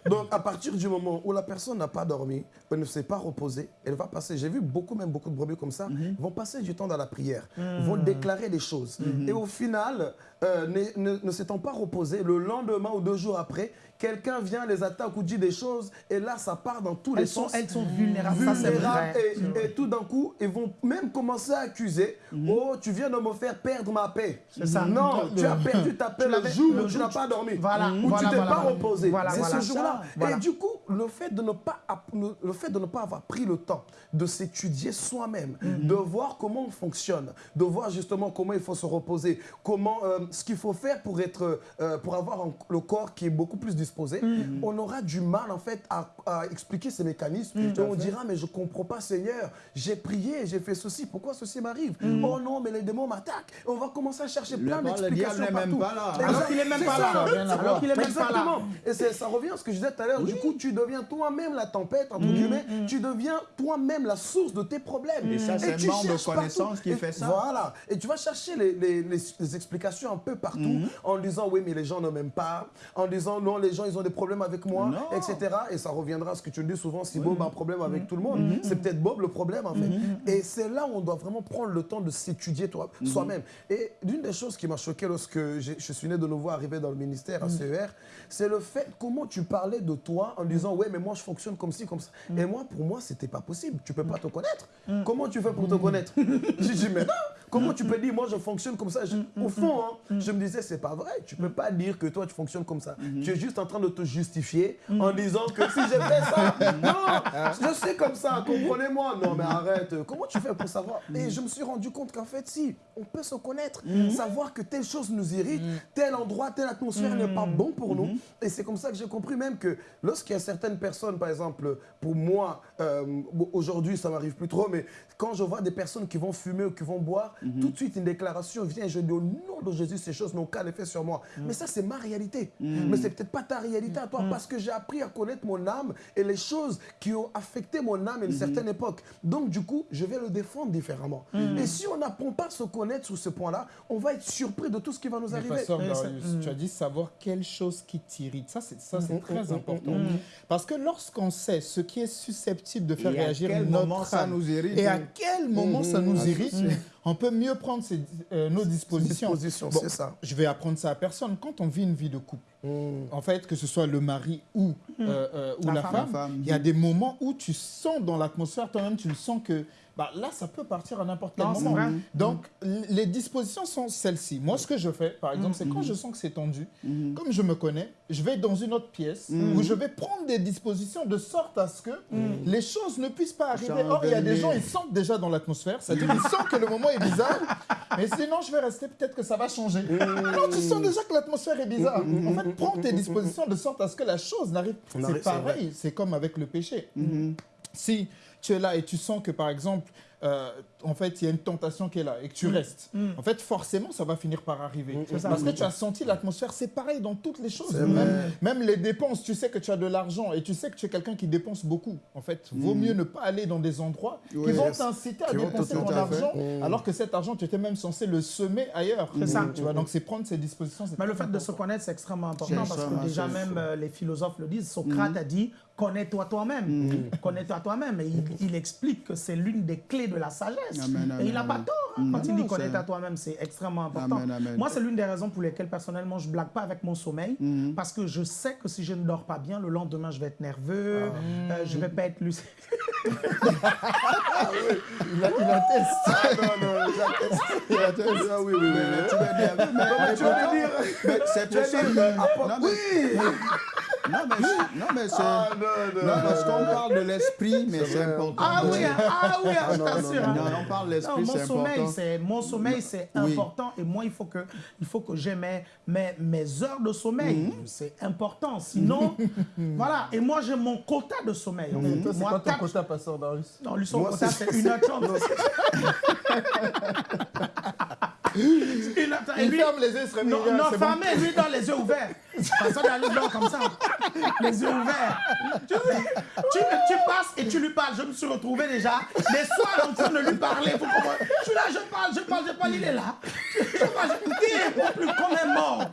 Donc, à partir du moment où la personne n'a pas dormi, elle ne s'est pas reposée, elle va passer. J'ai vu beaucoup, même beaucoup de brebis comme ça, vont passer du temps dans la prière, vont déclarer des choses. Et au final, euh, ne, ne- ne s'étant pas reposé, le lendemain ou deux jours après, quelqu'un vient, les attaque ou dit des choses, et là, ça part dans tous les sont, sens. elles sont vulnérables. Ça, c'est vulnérables vrai. et, et tout d'un coup, ils vont même commencer à accuser Oh, tu viens de me faire perdre ma paix. C'est ça. Non, tu as perdu ta paix le jour où tu n'as pas dormi. Voilà, Où voilà, tu t'es voilà, pas reposé. C'est ce jour-là. Et du coup, le fait, de ne pas, le fait de ne pas avoir pris le temps de s'étudier soi-même, Mhm. de voir comment on fonctionne, de voir justement comment il faut se reposer, comment, euh, ce qu'il faut faire pour, être, euh, pour avoir un- le corps qui est beaucoup plus disposé, Mhm. on aura du mal en fait à, à expliquer ces mécanismes. Et on dira, mais je comprends pas Seigneur, j'ai prié, j'ai fait ceci, pourquoi ceci m'arrive Mhm. Oh non, mais les démons m'attaquent. On va commencer à chercher plein Le- le d'explications n'est partout. Alors qu'il est même pas là. Alors qu'il est même pas là. Et ça revient à ce que je disais tout à l'heure. Du coup, tu deviens toi-même la tempête, Mm, entre guillemets. Tu deviens toi-même la source de tes problèmes. Et ça, c'est un manque de cherches connaissance partout. qui fait ça. Voilà. Et tu vas chercher les, explications un peu partout en disant oui, mais les gens ne m'aiment pas. En disant non, les gens, ils ont des problèmes avec moi, Non. etc. Et ça reviendra à ce que tu dis souvent si Bob a un problème avec Mm-hmm. tout le monde. C'est peut-être Bob le problème, en fait. Et c'est là où on doit vraiment prendre le temps de s'étudier toi- Mm-hmm. soi-même. Et l'une des choses qui m'a choqué lorsque je suis né de nouveau arrivé dans le ministère Mm. à CER, c'est le fait comment tu parlais de toi en disant ouais mais moi je fonctionne comme ci comme ça. Mm. Et moi pour moi c'était pas possible. Tu peux pas te connaître. Comment tu fais pour te connaître? J'ai dit mais non. Comment tu peux dire moi je fonctionne comme ça? Je- Au fond hein, je me disais c'est pas vrai. Tu peux pas dire que toi tu fonctionnes comme ça. Tu es juste en train de te justifier en disant que si j'ai fait ça, non, je sais comme ça. Comprenez-moi. Non mais arrête. Comment tu fais pour savoir? Et je me suis rendu compte qu'en fait si on peut se connaître, savoir que telle chose nous irrite, tel endroit, telle atmosphère n'est pas bon pour nous. Et c'est comme ça que j'ai compris même que lorsqu'il y a certaines personnes, par exemple, pour moi, euh, aujourd'hui ça m'arrive plus trop, mais quand je vois des personnes qui vont fumer ou qui vont boire, tout de suite une déclaration vient et je dis au nom de Jésus, ces choses n'ont aucun effet sur moi. Mais ça, c'est ma réalité. Mais c'est peut-être pas ta réalité à toi parce que j'ai appris à connaître mon âme et les choses qui ont affecté mon âme à une certaine époque. Donc, du coup, je vais le défendre différemment. Et si on n'apprend pas à se connaître sur ce point-là, on va être surpris de tout ce qui va nous Mais arriver. Darius, Mm. tu as dit savoir quelle chose qui t'irrite. Ça, c'est ça, c'est très mm, important. mm, Parce que lorsqu'on sait ce qui est susceptible de faire Et réagir notre ça âme, nous irrite, et à quel moment ça nous Mm, irrite, on peut mieux prendre ses- euh, nos dispositions. Dispositions, c'est ça. Je vais apprendre ça à personne. Quand on vit une vie de couple, en fait, que ce soit le mari ou, euh, euh, ou La la, femme. femme, La femme. il y a des moments où tu sens dans l'atmosphère, toi-même, tu le sens que bah, là, ça peut partir à n'importe quel moment. vrai. Donc, l- les dispositions sont celles-ci. Moi, ce que je fais, par exemple, c'est quand je sens que c'est tendu, comme je me connais, je vais dans une autre pièce où je vais prendre des dispositions de sorte à ce que les choses ne puissent pas arriver. Or, il y a des gens, ils sentent déjà dans l'atmosphère, c'est-à-dire ils sentent que le moment est bizarre, mais sinon, je vais rester, peut-être que ça va changer. Non, tu sens déjà que l'atmosphère est bizarre. En fait, prends tes dispositions de sorte à ce que la chose n'arrive. N'arrive, C'est pareil, c'est comme avec le péché. Si tu es là et tu sens que, par exemple, euh, en fait, il y a une tentation qui est là et que tu restes, en fait, forcément, ça va finir par arriver. ça. Parce que tu as senti l'atmosphère, c'est pareil dans toutes les choses. Même, les dépenses, tu sais que tu as de l'argent et tu sais que tu es quelqu'un qui dépense beaucoup. En fait, vaut mieux ne pas aller dans des endroits Oui. qui vont t'inciter à dépenser ton argent, Mm. alors que cet argent, tu étais même censé le semer ailleurs. C'est ça. Tu vois, donc c'est prendre ses dispositions. Mais le fait de se important. connaître, c'est extrêmement important parce que déjà même euh, les philosophes le disent. Socrate a dit connais-toi toi-même. Connais-toi toi-même. Et il, il explique que c'est l'une des clés de la sagesse. Amen, amen, Et il n'a pas tort hein, quand Mm. il dit c'est- connais-toi toi-même. C'est extrêmement important. Amen, amen. Moi, c'est l'une des raisons pour lesquelles personnellement je blague pas avec mon sommeil parce que je sais que si je ne dors pas bien, le lendemain je vais être nerveux, euh, je vais pas être lucide. Il, a- il atteste. Ah non, non. Ah oui, oui, oui. Mais tu dire- non, mais c'est. Ah non, non, Non, parce non, qu'on non. parle de l'esprit, mais c'est important. Ah oui, ah oui, hein, je non, t'assure. non. Non, on parle de Non, l'esprit, mon c'est sommeil, important. c'est mon sommeil, c'est Oui. important et moi il faut que il faut que j'ai mes, mes, mes heures de sommeil. Mhm. C'est important. Sinon, voilà. Et moi j'ai mon quota de sommeil. en fait. Toi, c'est quoi ton quota, Pasteur Darius Non, lui son Moi, quota c'est- c'est 1h30. Il lui- ferme les yeux, il non, non, bon. lui dans les yeux ouverts. Personne comme ça. Les yeux ouverts. Tu, tu, tu passes et tu lui parles. Je me suis retrouvé déjà des soirs en train de lui parler. Comprenez je suis là, je parle, je parle, je parle, il est là. Je parle, je répond plus comme un mort.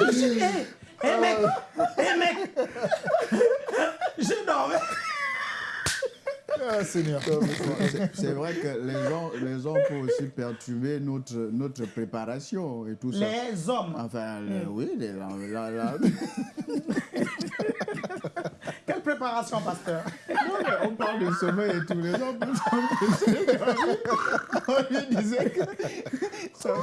Je dis, hé, hé mec, hé mec. Je dormais. Ah, Seigneur. C'est- vrai que les gens, les gens peuvent aussi perturber notre, notre préparation et tout ça. Les hommes. Enfin, le- oui, les- la- la- la- Quelle préparation, pasteur? Non, on parle de sommeil et tous les tomber. On lui disait que ça va.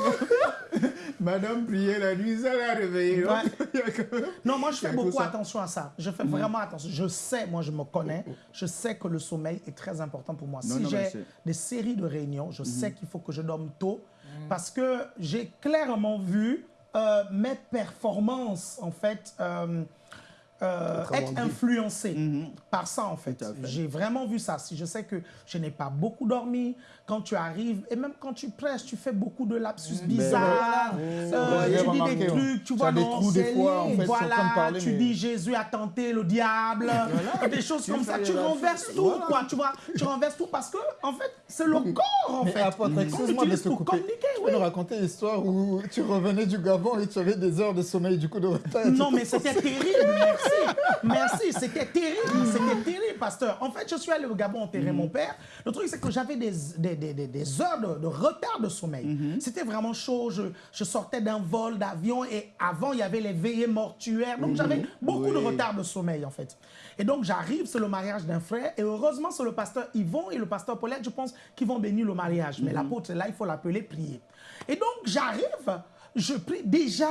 Madame priait la nuit, ça l'a réveillé. Ouais. Non, moi, je fais beaucoup attention à ça. Je fais vraiment attention. Je sais, moi, je me connais. Je sais que le sommeil est très important pour moi. Non, si j'ai Mhm. des séries de réunions, je sais qu'il faut que je dorme tôt parce que j'ai clairement vu euh, mes performances, en fait, euh, euh, être dit. influencées Mhm. par ça, en fait. J'ai vraiment vu ça. Si je sais que je n'ai pas beaucoup dormi, quand tu arrives, et même quand tu prêches, tu fais beaucoup de lapsus bizarres, euh, J'ai tu dis remarqué, des ouais. trucs, tu vois, des non, des fois, en fait, voilà, parler, tu mais- dis Jésus a tenté le diable, des choses comme ça. Tu renverses tout, Voilà. quoi, tu vois. Tu renverses tout parce que, en fait, c'est le corps, en Mais fait. apôtre, excuse-moi de te couper. communiquer, Tu peux nous raconter l'histoire où tu revenais du Gabon et tu avais des heures de sommeil du coup de retard. Non, mais c'était terrible, merci. Merci, c'était terrible, c'était terrible, pasteur. En fait, je suis allé au Gabon enterrer mon père. Le truc, c'est que j'avais des, des, des- des- heures de, de retard de sommeil. C'était vraiment chaud. Je, je sortais d'un vol d'avion et avant, il y avait les veillées mortuaires. Donc, j'avais beaucoup de retard de sommeil, en fait. Et donc, j'arrive, c'est le mariage d'un frère. Et heureusement, c'est le pasteur Yvon et le pasteur Paulette, je pense, qui vont bénir le mariage. Mais l'apôtre, là, il faut l'appeler prier. Et donc, j'arrive, je prie déjà.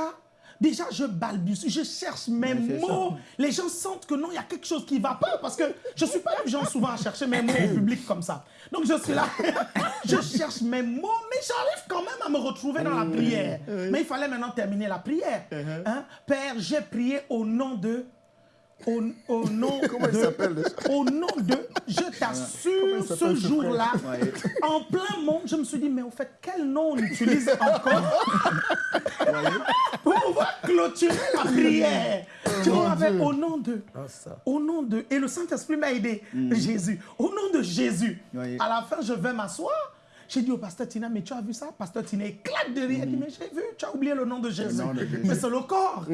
Déjà, je balbutie, je cherche mes mots. Les gens sentent que non, il y a quelque chose qui ne va pas parce que je ne suis pas du genre souvent à chercher mes mots au public comme ça. Donc, je suis là, je cherche mes mots, mais j'arrive quand même à me retrouver dans la prière. Mais il fallait maintenant terminer la prière. Hein? Père, j'ai prié au nom de... Au, au nom Comment il de... s'appelle déjà Au nom de... Je t'assure, ce jour-là, en plein monde, je me suis dit, mais au fait, quel nom on utilise encore? clôturer la prière. Tu vois, avec au nom de. Ah. Au nom de. Et le Saint-Esprit m'a aidé. Jésus. Au nom de Jésus. À la fin, je vais m'asseoir. J'ai dit au pasteur Tina, mais tu as vu ça? Pasteur Tina éclate de rire. Il dit, mais j'ai vu, tu as oublié le nom de Jésus. nom de Jésus. Mais c'est le corps.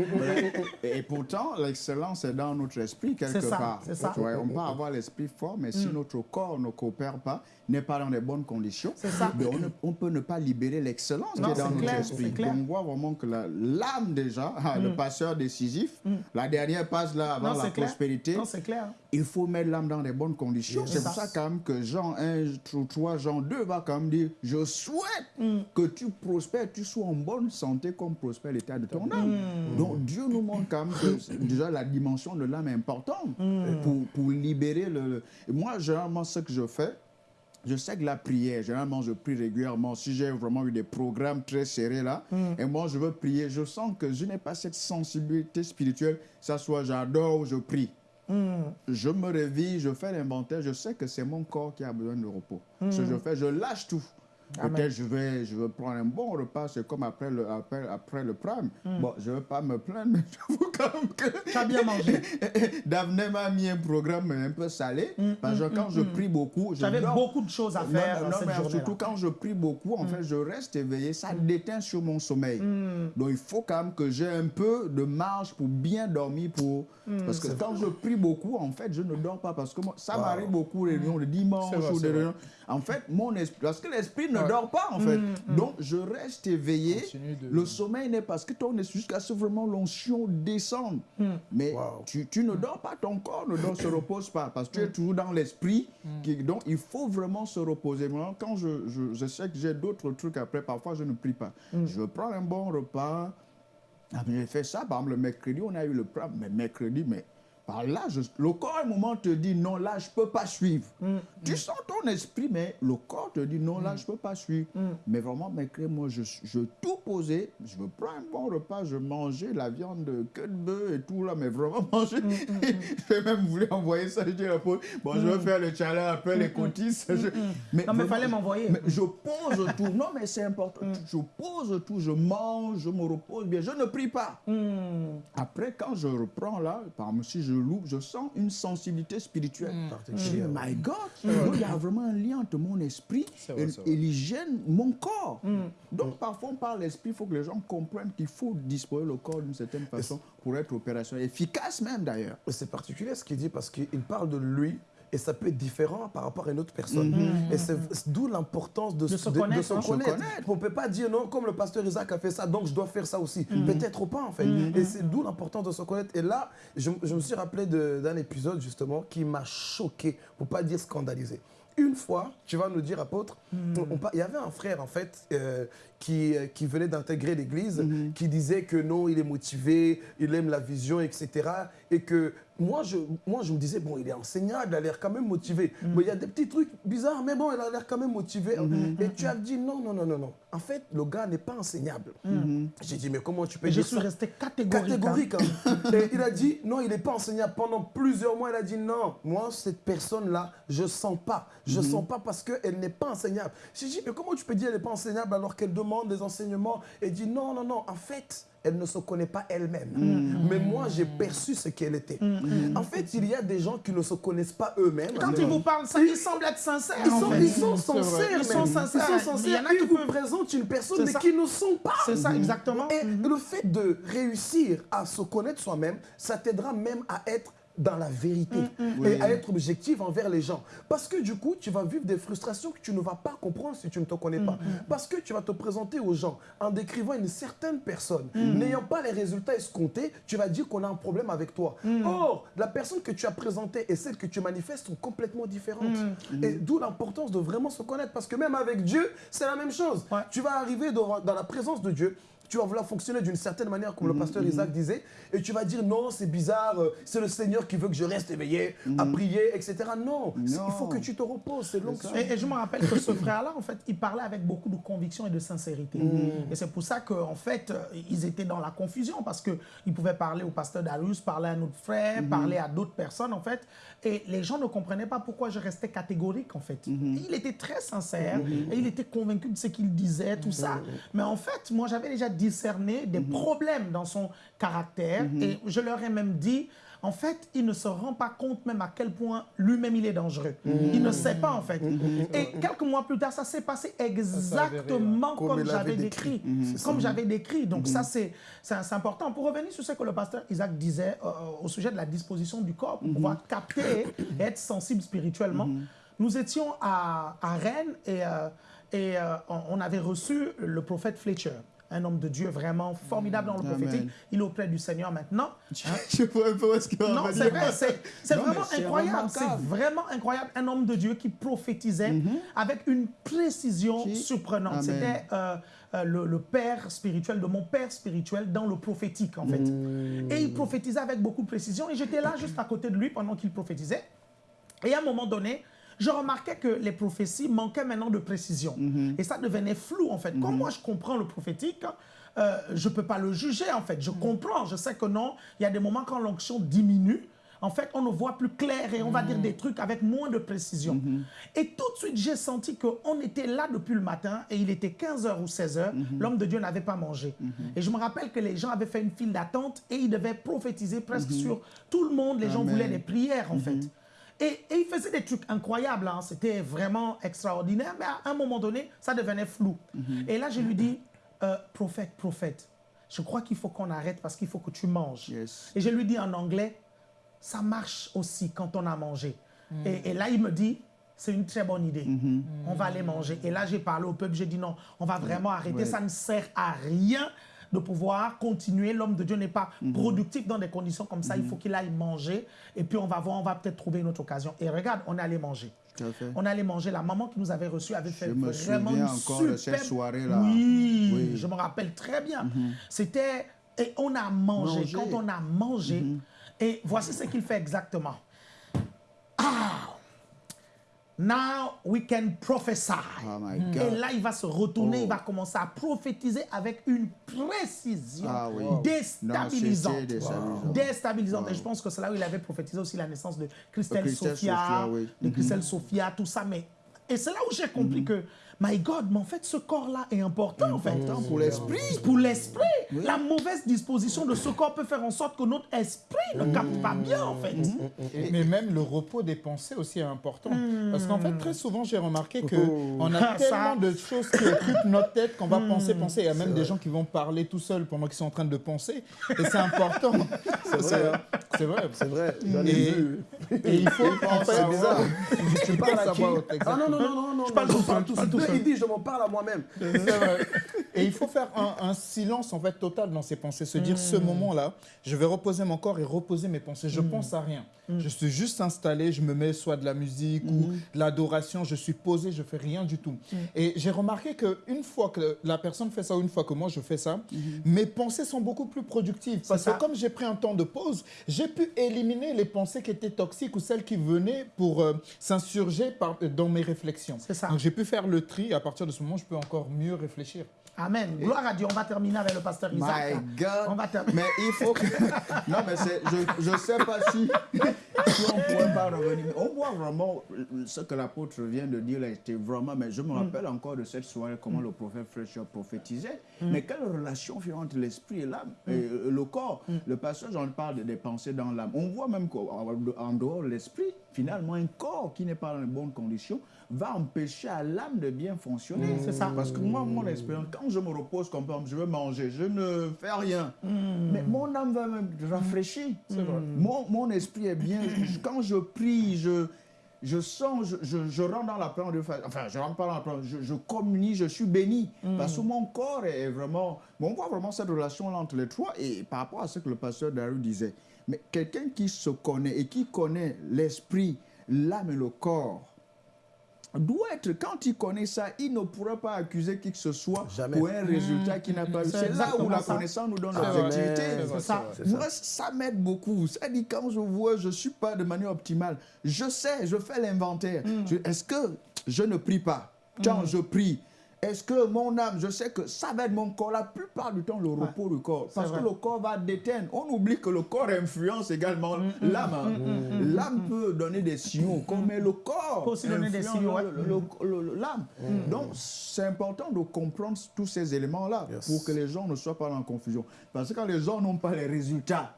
Et, et pourtant, l'excellence est dans notre esprit quelque C'est ça, part. c'est ça. Tu vois, on peut avoir l'esprit fort, mais si notre corps ne coopère pas, n'est pas dans les bonnes conditions, ça. ben, on, ne- on peut ne pas libérer l'excellence qui est dans notre clair, esprit. c'est clair. Donc on voit vraiment que la- l'âme déjà, ah, le passeur décisif, la dernière passe là avant Non, la clair. prospérité, Non, c'est clair. Il faut mettre l'âme dans les bonnes conditions. C'est pour ça quand même que Jean 1, 3, Jean 2 va quand même dire, je souhaite Mm. que tu prospères, tu sois en bonne santé comme prospère l'état de ton âme. Mm. Donc Dieu nous montre quand même que déjà la dimension de l'âme est importante Mm. pour, pour libérer le... moi, généralement, ce que je fais, je sais que la prière, généralement, je prie régulièrement. Si j'ai vraiment eu des programmes très serrés là, Mm. et moi, je veux prier, je sens que je n'ai pas cette sensibilité spirituelle, ça soit j'adore ou je prie. Je me réveille, je fais l'inventaire, je sais que c'est mon corps qui a besoin de repos. Ce que je fais, je lâche tout. Amen. Peut-être je vais, je vais prendre un bon repas, c'est comme après le, après, après le prime. Bon, je ne vais pas me plaindre, mais j'avoue quand même que Tu as bien mangé. Daphné m'a mis un programme un peu salé, parce que quand je prie beaucoup, J'avais beaucoup de choses à faire non, dans non, cette mais journée-là. surtout quand je prie beaucoup, en fait, je reste éveillé, ça déteint sur mon sommeil. Donc il faut quand même que j'ai un peu de marge pour bien dormir, pour... parce que quand je prie beaucoup, en fait, je ne dors pas, parce que moi, ça m'arrive beaucoup, les réunions le dimanche ou des réunions. En fait, mon esprit, parce que l'esprit ne Ouais. dort pas, en fait. Donc je reste éveillé. De- Le sommeil n'est parce que ton esprit, jusqu'à ce vraiment l'onction descende. Mais Wow. tu, tu ne dors pas, ton corps ne dort, se repose pas, parce que tu es toujours dans l'esprit. Donc, il faut vraiment se reposer. Moi, quand je, je, je sais que j'ai d'autres trucs après, parfois, je ne prie pas. Je prends un bon repas. Ah, mais J'ai fait ça, par exemple, le mercredi, on a eu le plan, mais mercredi, mais par là, je- le corps, à un moment, te dit non, là, je ne peux pas suivre. Tu sens ton esprit, mais le corps te dit non, là, je ne peux pas suivre. Mais vraiment, mercredi, moi, je, je tout posé, je me prends un bon repas, je mangeais la viande de queue de bœuf et tout, là, mais vraiment manger. J'ai même voulu envoyer ça, je dis à bon, je vais faire le challenge après les cotistes. Je- Non, mais vraiment, fallait m'envoyer. mais je pose tout. Non, mais c'est important. Je pose tout. Je mange, je me repose bien. Je ne prie pas. Après, quand je reprends là, par exemple, si je loupe, je sens une sensibilité spirituelle. Je dis, my God, donc, il y a vraiment un lien entre mon esprit vrai, et, et l'hygiène, mon corps. Donc, parfois, on parle l'esprit, il faut que les gens comprennent qu'il faut disposer le corps d'une certaine façon pour être opérationnel, efficace même d'ailleurs. C'est particulier ce qu'il dit parce qu'il parle de lui et ça peut être différent par rapport à une autre personne. Et c'est d'où l'importance de, De se connaître, se hein. connaître. Se connaître. On ne peut pas dire non, comme le pasteur Isaac a fait ça, donc je dois faire ça aussi. Peut-être pas en fait. Et c'est d'où l'importance de se connaître. Et là, je, je me suis rappelé de- d'un épisode justement qui m'a choqué, pour pas dire scandalisé. une fois, tu vas nous dire, apôtre, il y avait un frère, en fait, euh, qui, euh, qui venait d'intégrer l'église, qui disait que non, il est motivé, il aime la vision, etc. Et que moi je, moi, je me disais, bon, il est enseignant, il a l'air quand même motivé. Mais il y a des petits trucs bizarres, mais bon, il a l'air quand même motivé. Et tu as dit, non, non, non, non, non. En fait, le gars n'est pas enseignable. J'ai dit, mais comment tu peux Et je dire suis resté catégorique. hein. catégorique. hein. Et il a dit, non, il n'est pas enseignable. Pendant plusieurs mois, il a dit, non, moi, cette personne-là, je sens pas. Je sens pas parce qu'elle n'est pas enseignable. J'ai dit, mais comment tu peux dire qu'elle n'est pas enseignable alors qu'elle demande des enseignements Et dit, non, non, non, en fait, elle ne se connaît pas elle-même. Mais moi, j'ai perçu ce qu'elle était. En fait, il y a des gens qui ne se connaissent pas eux-mêmes. Quand ils vous parlent, ça, ils semblent être sincères. Ils sont, ils sont sincères. Ils sont sincères. Ils sont Mais il y en sincères. a qui vous présentent une personne, mais qui ne sont pas. C'est ça, exactement. Et le fait de réussir à se connaître soi-même, ça t'aidera même à être dans la vérité et à être objectif envers les gens. Parce que du coup, tu vas vivre des frustrations que tu ne vas pas comprendre si tu ne te connais pas. Parce que tu vas te présenter aux gens en décrivant une certaine personne. N'ayant pas les résultats escomptés, tu vas dire qu'on a un problème avec toi. Or, la personne que tu as présentée et celle que tu manifestes sont complètement différentes. Et d'où l'importance de vraiment se connaître. Parce que même avec Dieu, c'est la même chose. Ouais. Tu vas arriver dans la présence de Dieu. Tu vas vouloir fonctionner d'une certaine manière, comme le pasteur Isaac disait, et tu vas dire non, c'est bizarre, euh, c'est le Seigneur qui veut que je reste éveillé, à prier, etc. Non, il faut que tu te reposes, c'est l'onction. Et, et je me rappelle que ce frère-là, en fait, il parlait avec beaucoup de conviction et de sincérité. Et c'est pour ça qu'en fait, euh, ils étaient dans la confusion parce qu'ils pouvaient parler au pasteur Darius, parler à notre frère, parler à d'autres personnes, en fait. Et les gens ne comprenaient pas pourquoi je restais catégorique, en fait. Il était très sincère et il était convaincu de ce qu'il disait, tout ça. Mais en fait, moi, j'avais déjà discerné des problèmes dans son caractère et je leur ai même dit. En fait, il ne se rend pas compte même à quel point lui-même il est dangereux. Il ne sait pas en fait. Et quelques mois plus tard, ça s'est passé exactement Comme j'avais décrit. Comme j'avais décrit. Donc ça, c'est important. Pour revenir sur ce que le pasteur Isaac disait euh, au sujet de la disposition du corps, pour pouvoir capter et être sensible spirituellement, nous étions à, à Rennes et, euh, et euh, on avait reçu le prophète Fletcher. Un homme de Dieu vraiment formidable dans le Amen. prophétique. Il est auprès du Seigneur maintenant. Hein? Je sais pas ce qu'on Non, c'est vrai, c'est vraiment incroyable. C'est vraiment incroyable. Un homme de Dieu qui prophétisait avec une précision Si. surprenante. C'était euh, euh, le, le père spirituel de mon père spirituel dans le prophétique, en fait. Et il prophétisait avec beaucoup de précision. Et j'étais là juste à côté de lui pendant qu'il prophétisait. Et à un moment donné, je remarquais que les prophéties manquaient maintenant de précision. Et ça devenait flou, en fait. Comme moi, je comprends le prophétique, euh, je ne peux pas le juger, en fait. Je comprends, je sais que non. Il y a des moments quand l'onction diminue, en fait, on ne voit plus clair et on va dire des trucs avec moins de précision. Et tout de suite, j'ai senti qu'on était là depuis le matin et il était 15h ou 16h. L'homme de Dieu n'avait pas mangé. Et je me rappelle que les gens avaient fait une file d'attente et ils devaient prophétiser presque sur tout le monde. Les gens voulaient des prières, en fait. Et, et il faisait des trucs incroyables, hein. c'était vraiment extraordinaire, mais à un moment donné, ça devenait flou. Et là, je lui dis, euh, prophète, prophète, je crois qu'il faut qu'on arrête parce qu'il faut que tu manges. Yes. Et je lui dis en anglais, ça marche aussi quand on a mangé. Et, et là, il me dit, c'est une très bonne idée. On va aller manger. Et là, j'ai parlé au peuple, j'ai dit non, on va vraiment arrêter. Ouais. Ça ne sert à rien de pouvoir continuer. L'homme de Dieu n'est pas productif dans des conditions comme ça. Il faut qu'il aille manger. Et puis, on va voir, on va peut-être trouver une autre occasion. Et regarde, on est allé manger. On allait manger. La maman qui nous avait reçus avait fait Je me vraiment souviens une encore de cette superbe- soirée-là. Oui, Oui. Mhm. je me rappelle très bien. C'était et on a mangé. Manger. Quand on a mangé, Mhm. et voici ce qu'il fait exactement. Now we can prophesy. Oh my Et là, il va se retourner, Oh. il va commencer à prophétiser avec une précision Ah oui. déstabilisante. Non. Déstabilisante. Et je pense que c'est là où il avait prophétisé aussi la naissance de Christelle, Christelle Sophia, Sophia, oui. de Christelle Sophia, tout ça. Mais, et c'est là où j'ai compris que, my God, mais en fait, ce corps-là est important, en fait. Important pour l'esprit. Pour l'esprit. La mauvaise disposition de ce corps peut faire en sorte que notre esprit ne capte pas bien, en fait. Et- mais même le repos des pensées aussi est important. Parce qu'en fait, très souvent, j'ai remarqué que Oh. on a tellement de choses qui occupent notre tête qu'on va penser, penser. Il y a même des gens qui vont parler tout seuls pendant qu'ils sont en train de penser. Et c'est important. C'est vrai, hein. C'est vrai. C'est vrai, Et, et il faut C'est bizarre. Tu parles à qui Ah non, non, non, non, non. Je parle tout seul, tout seul. Il dit, je m'en parle à moi-même. Et il faut faire un, silence en fait total dans ses pensées, se dire ce hmm. moment-là, je vais reposer mon corps et reposer mes pensées. Je ne hmm. pense à rien. Hmm. Je suis juste installé, je me mets soit de la musique ou de l'adoration, je suis posé, je fais rien du tout. Et j'ai remarqué qu'une fois que la personne fait ça ou une fois que moi je fais ça, mes pensées sont beaucoup plus productives. Parce que comme j'ai pris un temps de pause, j'ai pu éliminer les pensées qui étaient toxiques ou celles qui venaient pour euh, s'insurger dans mes réflexions. Ça. Donc j'ai pu faire le tri. À partir de ce moment, je peux encore mieux réfléchir. Amen. Gloire à Dieu. On va terminer avec le pasteur Isaac. My God. On va terminer. Mais il faut que... non, mais je ne sais pas si, si on ne pourrait pas revenir. On voit vraiment ce que l'apôtre vient de dire. Là, était vraiment... Mais je me mm. rappelle encore de cette soirée, comment le prophète Fletcher prophétisait. Mm. Mais quelle relation fait entre l'esprit et l'âme, et mm. le corps? Le pasteur, j'en parle des pensées dans l'âme. On voit même qu'en dehors de l'esprit, finalement, un corps qui n'est pas dans les bonnes conditions va empêcher à l'âme de bien fonctionner. C'est ça. Parce que moi, mon expérience, quand je me repose, comme je veux manger, je ne fais rien. Mm. Mais mon âme va me rafraîchir. Mm. Mon, mon, esprit est bien. quand je prie, je, je sens, je, je, rentre dans la plan de enfin, je rentre pas dans la plan, je, je communie, je suis béni. Parce que mon corps est vraiment, on voit vraiment cette relation-là entre les trois. Et par rapport à ce que le pasteur Daru disait, mais quelqu'un qui se connaît et qui connaît l'esprit, l'âme et le corps, doit être, quand il connaît ça, il ne pourra pas accuser qui que ce soit pour un résultat qui n'a pas eu. C'est là où la connaissance nous donne l'objectivité. Ça, ça m'aide beaucoup. Ça dit, quand je vois, je ne suis pas de manière optimale, je sais, je fais l'inventaire. Mm. Est-ce que je ne prie pas? Quand mm. je prie, est-ce que mon âme, je sais que ça va être mon corps, la plupart du temps, le repos du corps. Parce que le corps va déteindre. On oublie que le corps influence également mm, mm, l'âme. Mm, l'âme peut donner des signaux, comme le corps peut aussi donner des signaux. L'âme. Donc, c'est important de comprendre tous ces éléments-là pour que les gens ne soient pas en confusion. Parce que quand les gens n'ont pas les résultats,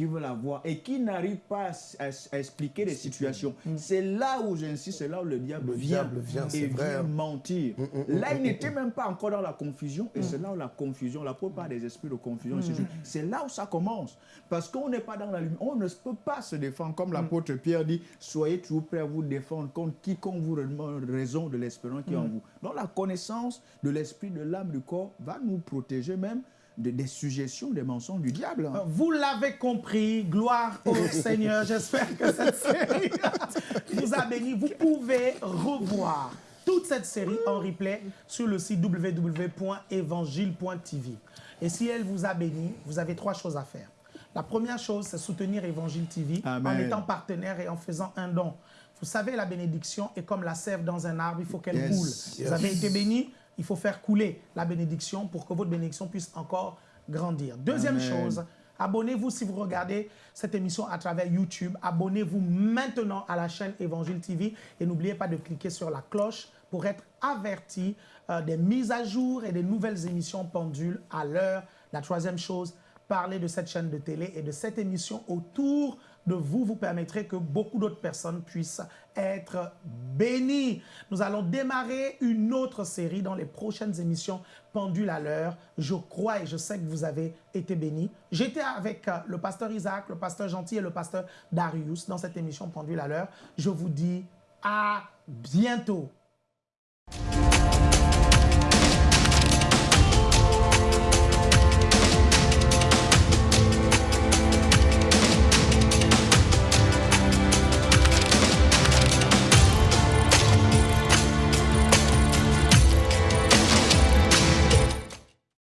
qui veulent avoir et qui n'arrivent pas à, expliquer les situations. Mm. C'est là où j'insiste, c'est là où le diable vient, vient et vient mentir. Mm, mm, là, il n'était même pas encore dans la confusion et c'est là où la confusion, la plupart des esprits de confusion, c'est là où ça commence. Parce qu'on n'est pas dans la lumière, on ne peut pas se défendre. Comme l'apôtre Pierre dit, soyez toujours prêts à vous défendre contre quiconque vous demande raison de l'espérance qui est en vous. Donc la connaissance de l'esprit, de l'âme, du corps va nous protéger même des suggestions, des mensonges du diable. Vous l'avez compris, gloire au Seigneur. J'espère que cette série vous a béni. Vous pouvez revoir toute cette série en replay sur le site www.évangile.tv. Et si elle vous a béni, vous avez trois choses à faire. La première chose, c'est soutenir Évangile TV en étant partenaire et en faisant un don. Vous savez, la bénédiction est comme la sève dans un arbre, il faut qu'elle coule. Vous avez été béni, il faut faire couler la bénédiction pour que votre bénédiction puisse encore grandir. Deuxième chose, abonnez-vous si vous regardez cette émission à travers YouTube. Abonnez-vous maintenant à la chaîne Évangile TV et n'oubliez pas de cliquer sur la cloche pour être averti euh, des mises à jour et des nouvelles émissions pendules à l'heure. La troisième chose, parler de cette chaîne de télé et de cette émission autour de vous vous permettrez que beaucoup d'autres personnes puissent être bénies. Nous allons démarrer une autre série dans les prochaines émissions Pendule à l'heure. Je crois et je sais que vous avez été bénis. J'étais avec euh, le pasteur Isaac, le pasteur Gentil et le pasteur Darius dans cette émission Pendule à l'heure. Je vous dis à bientôt.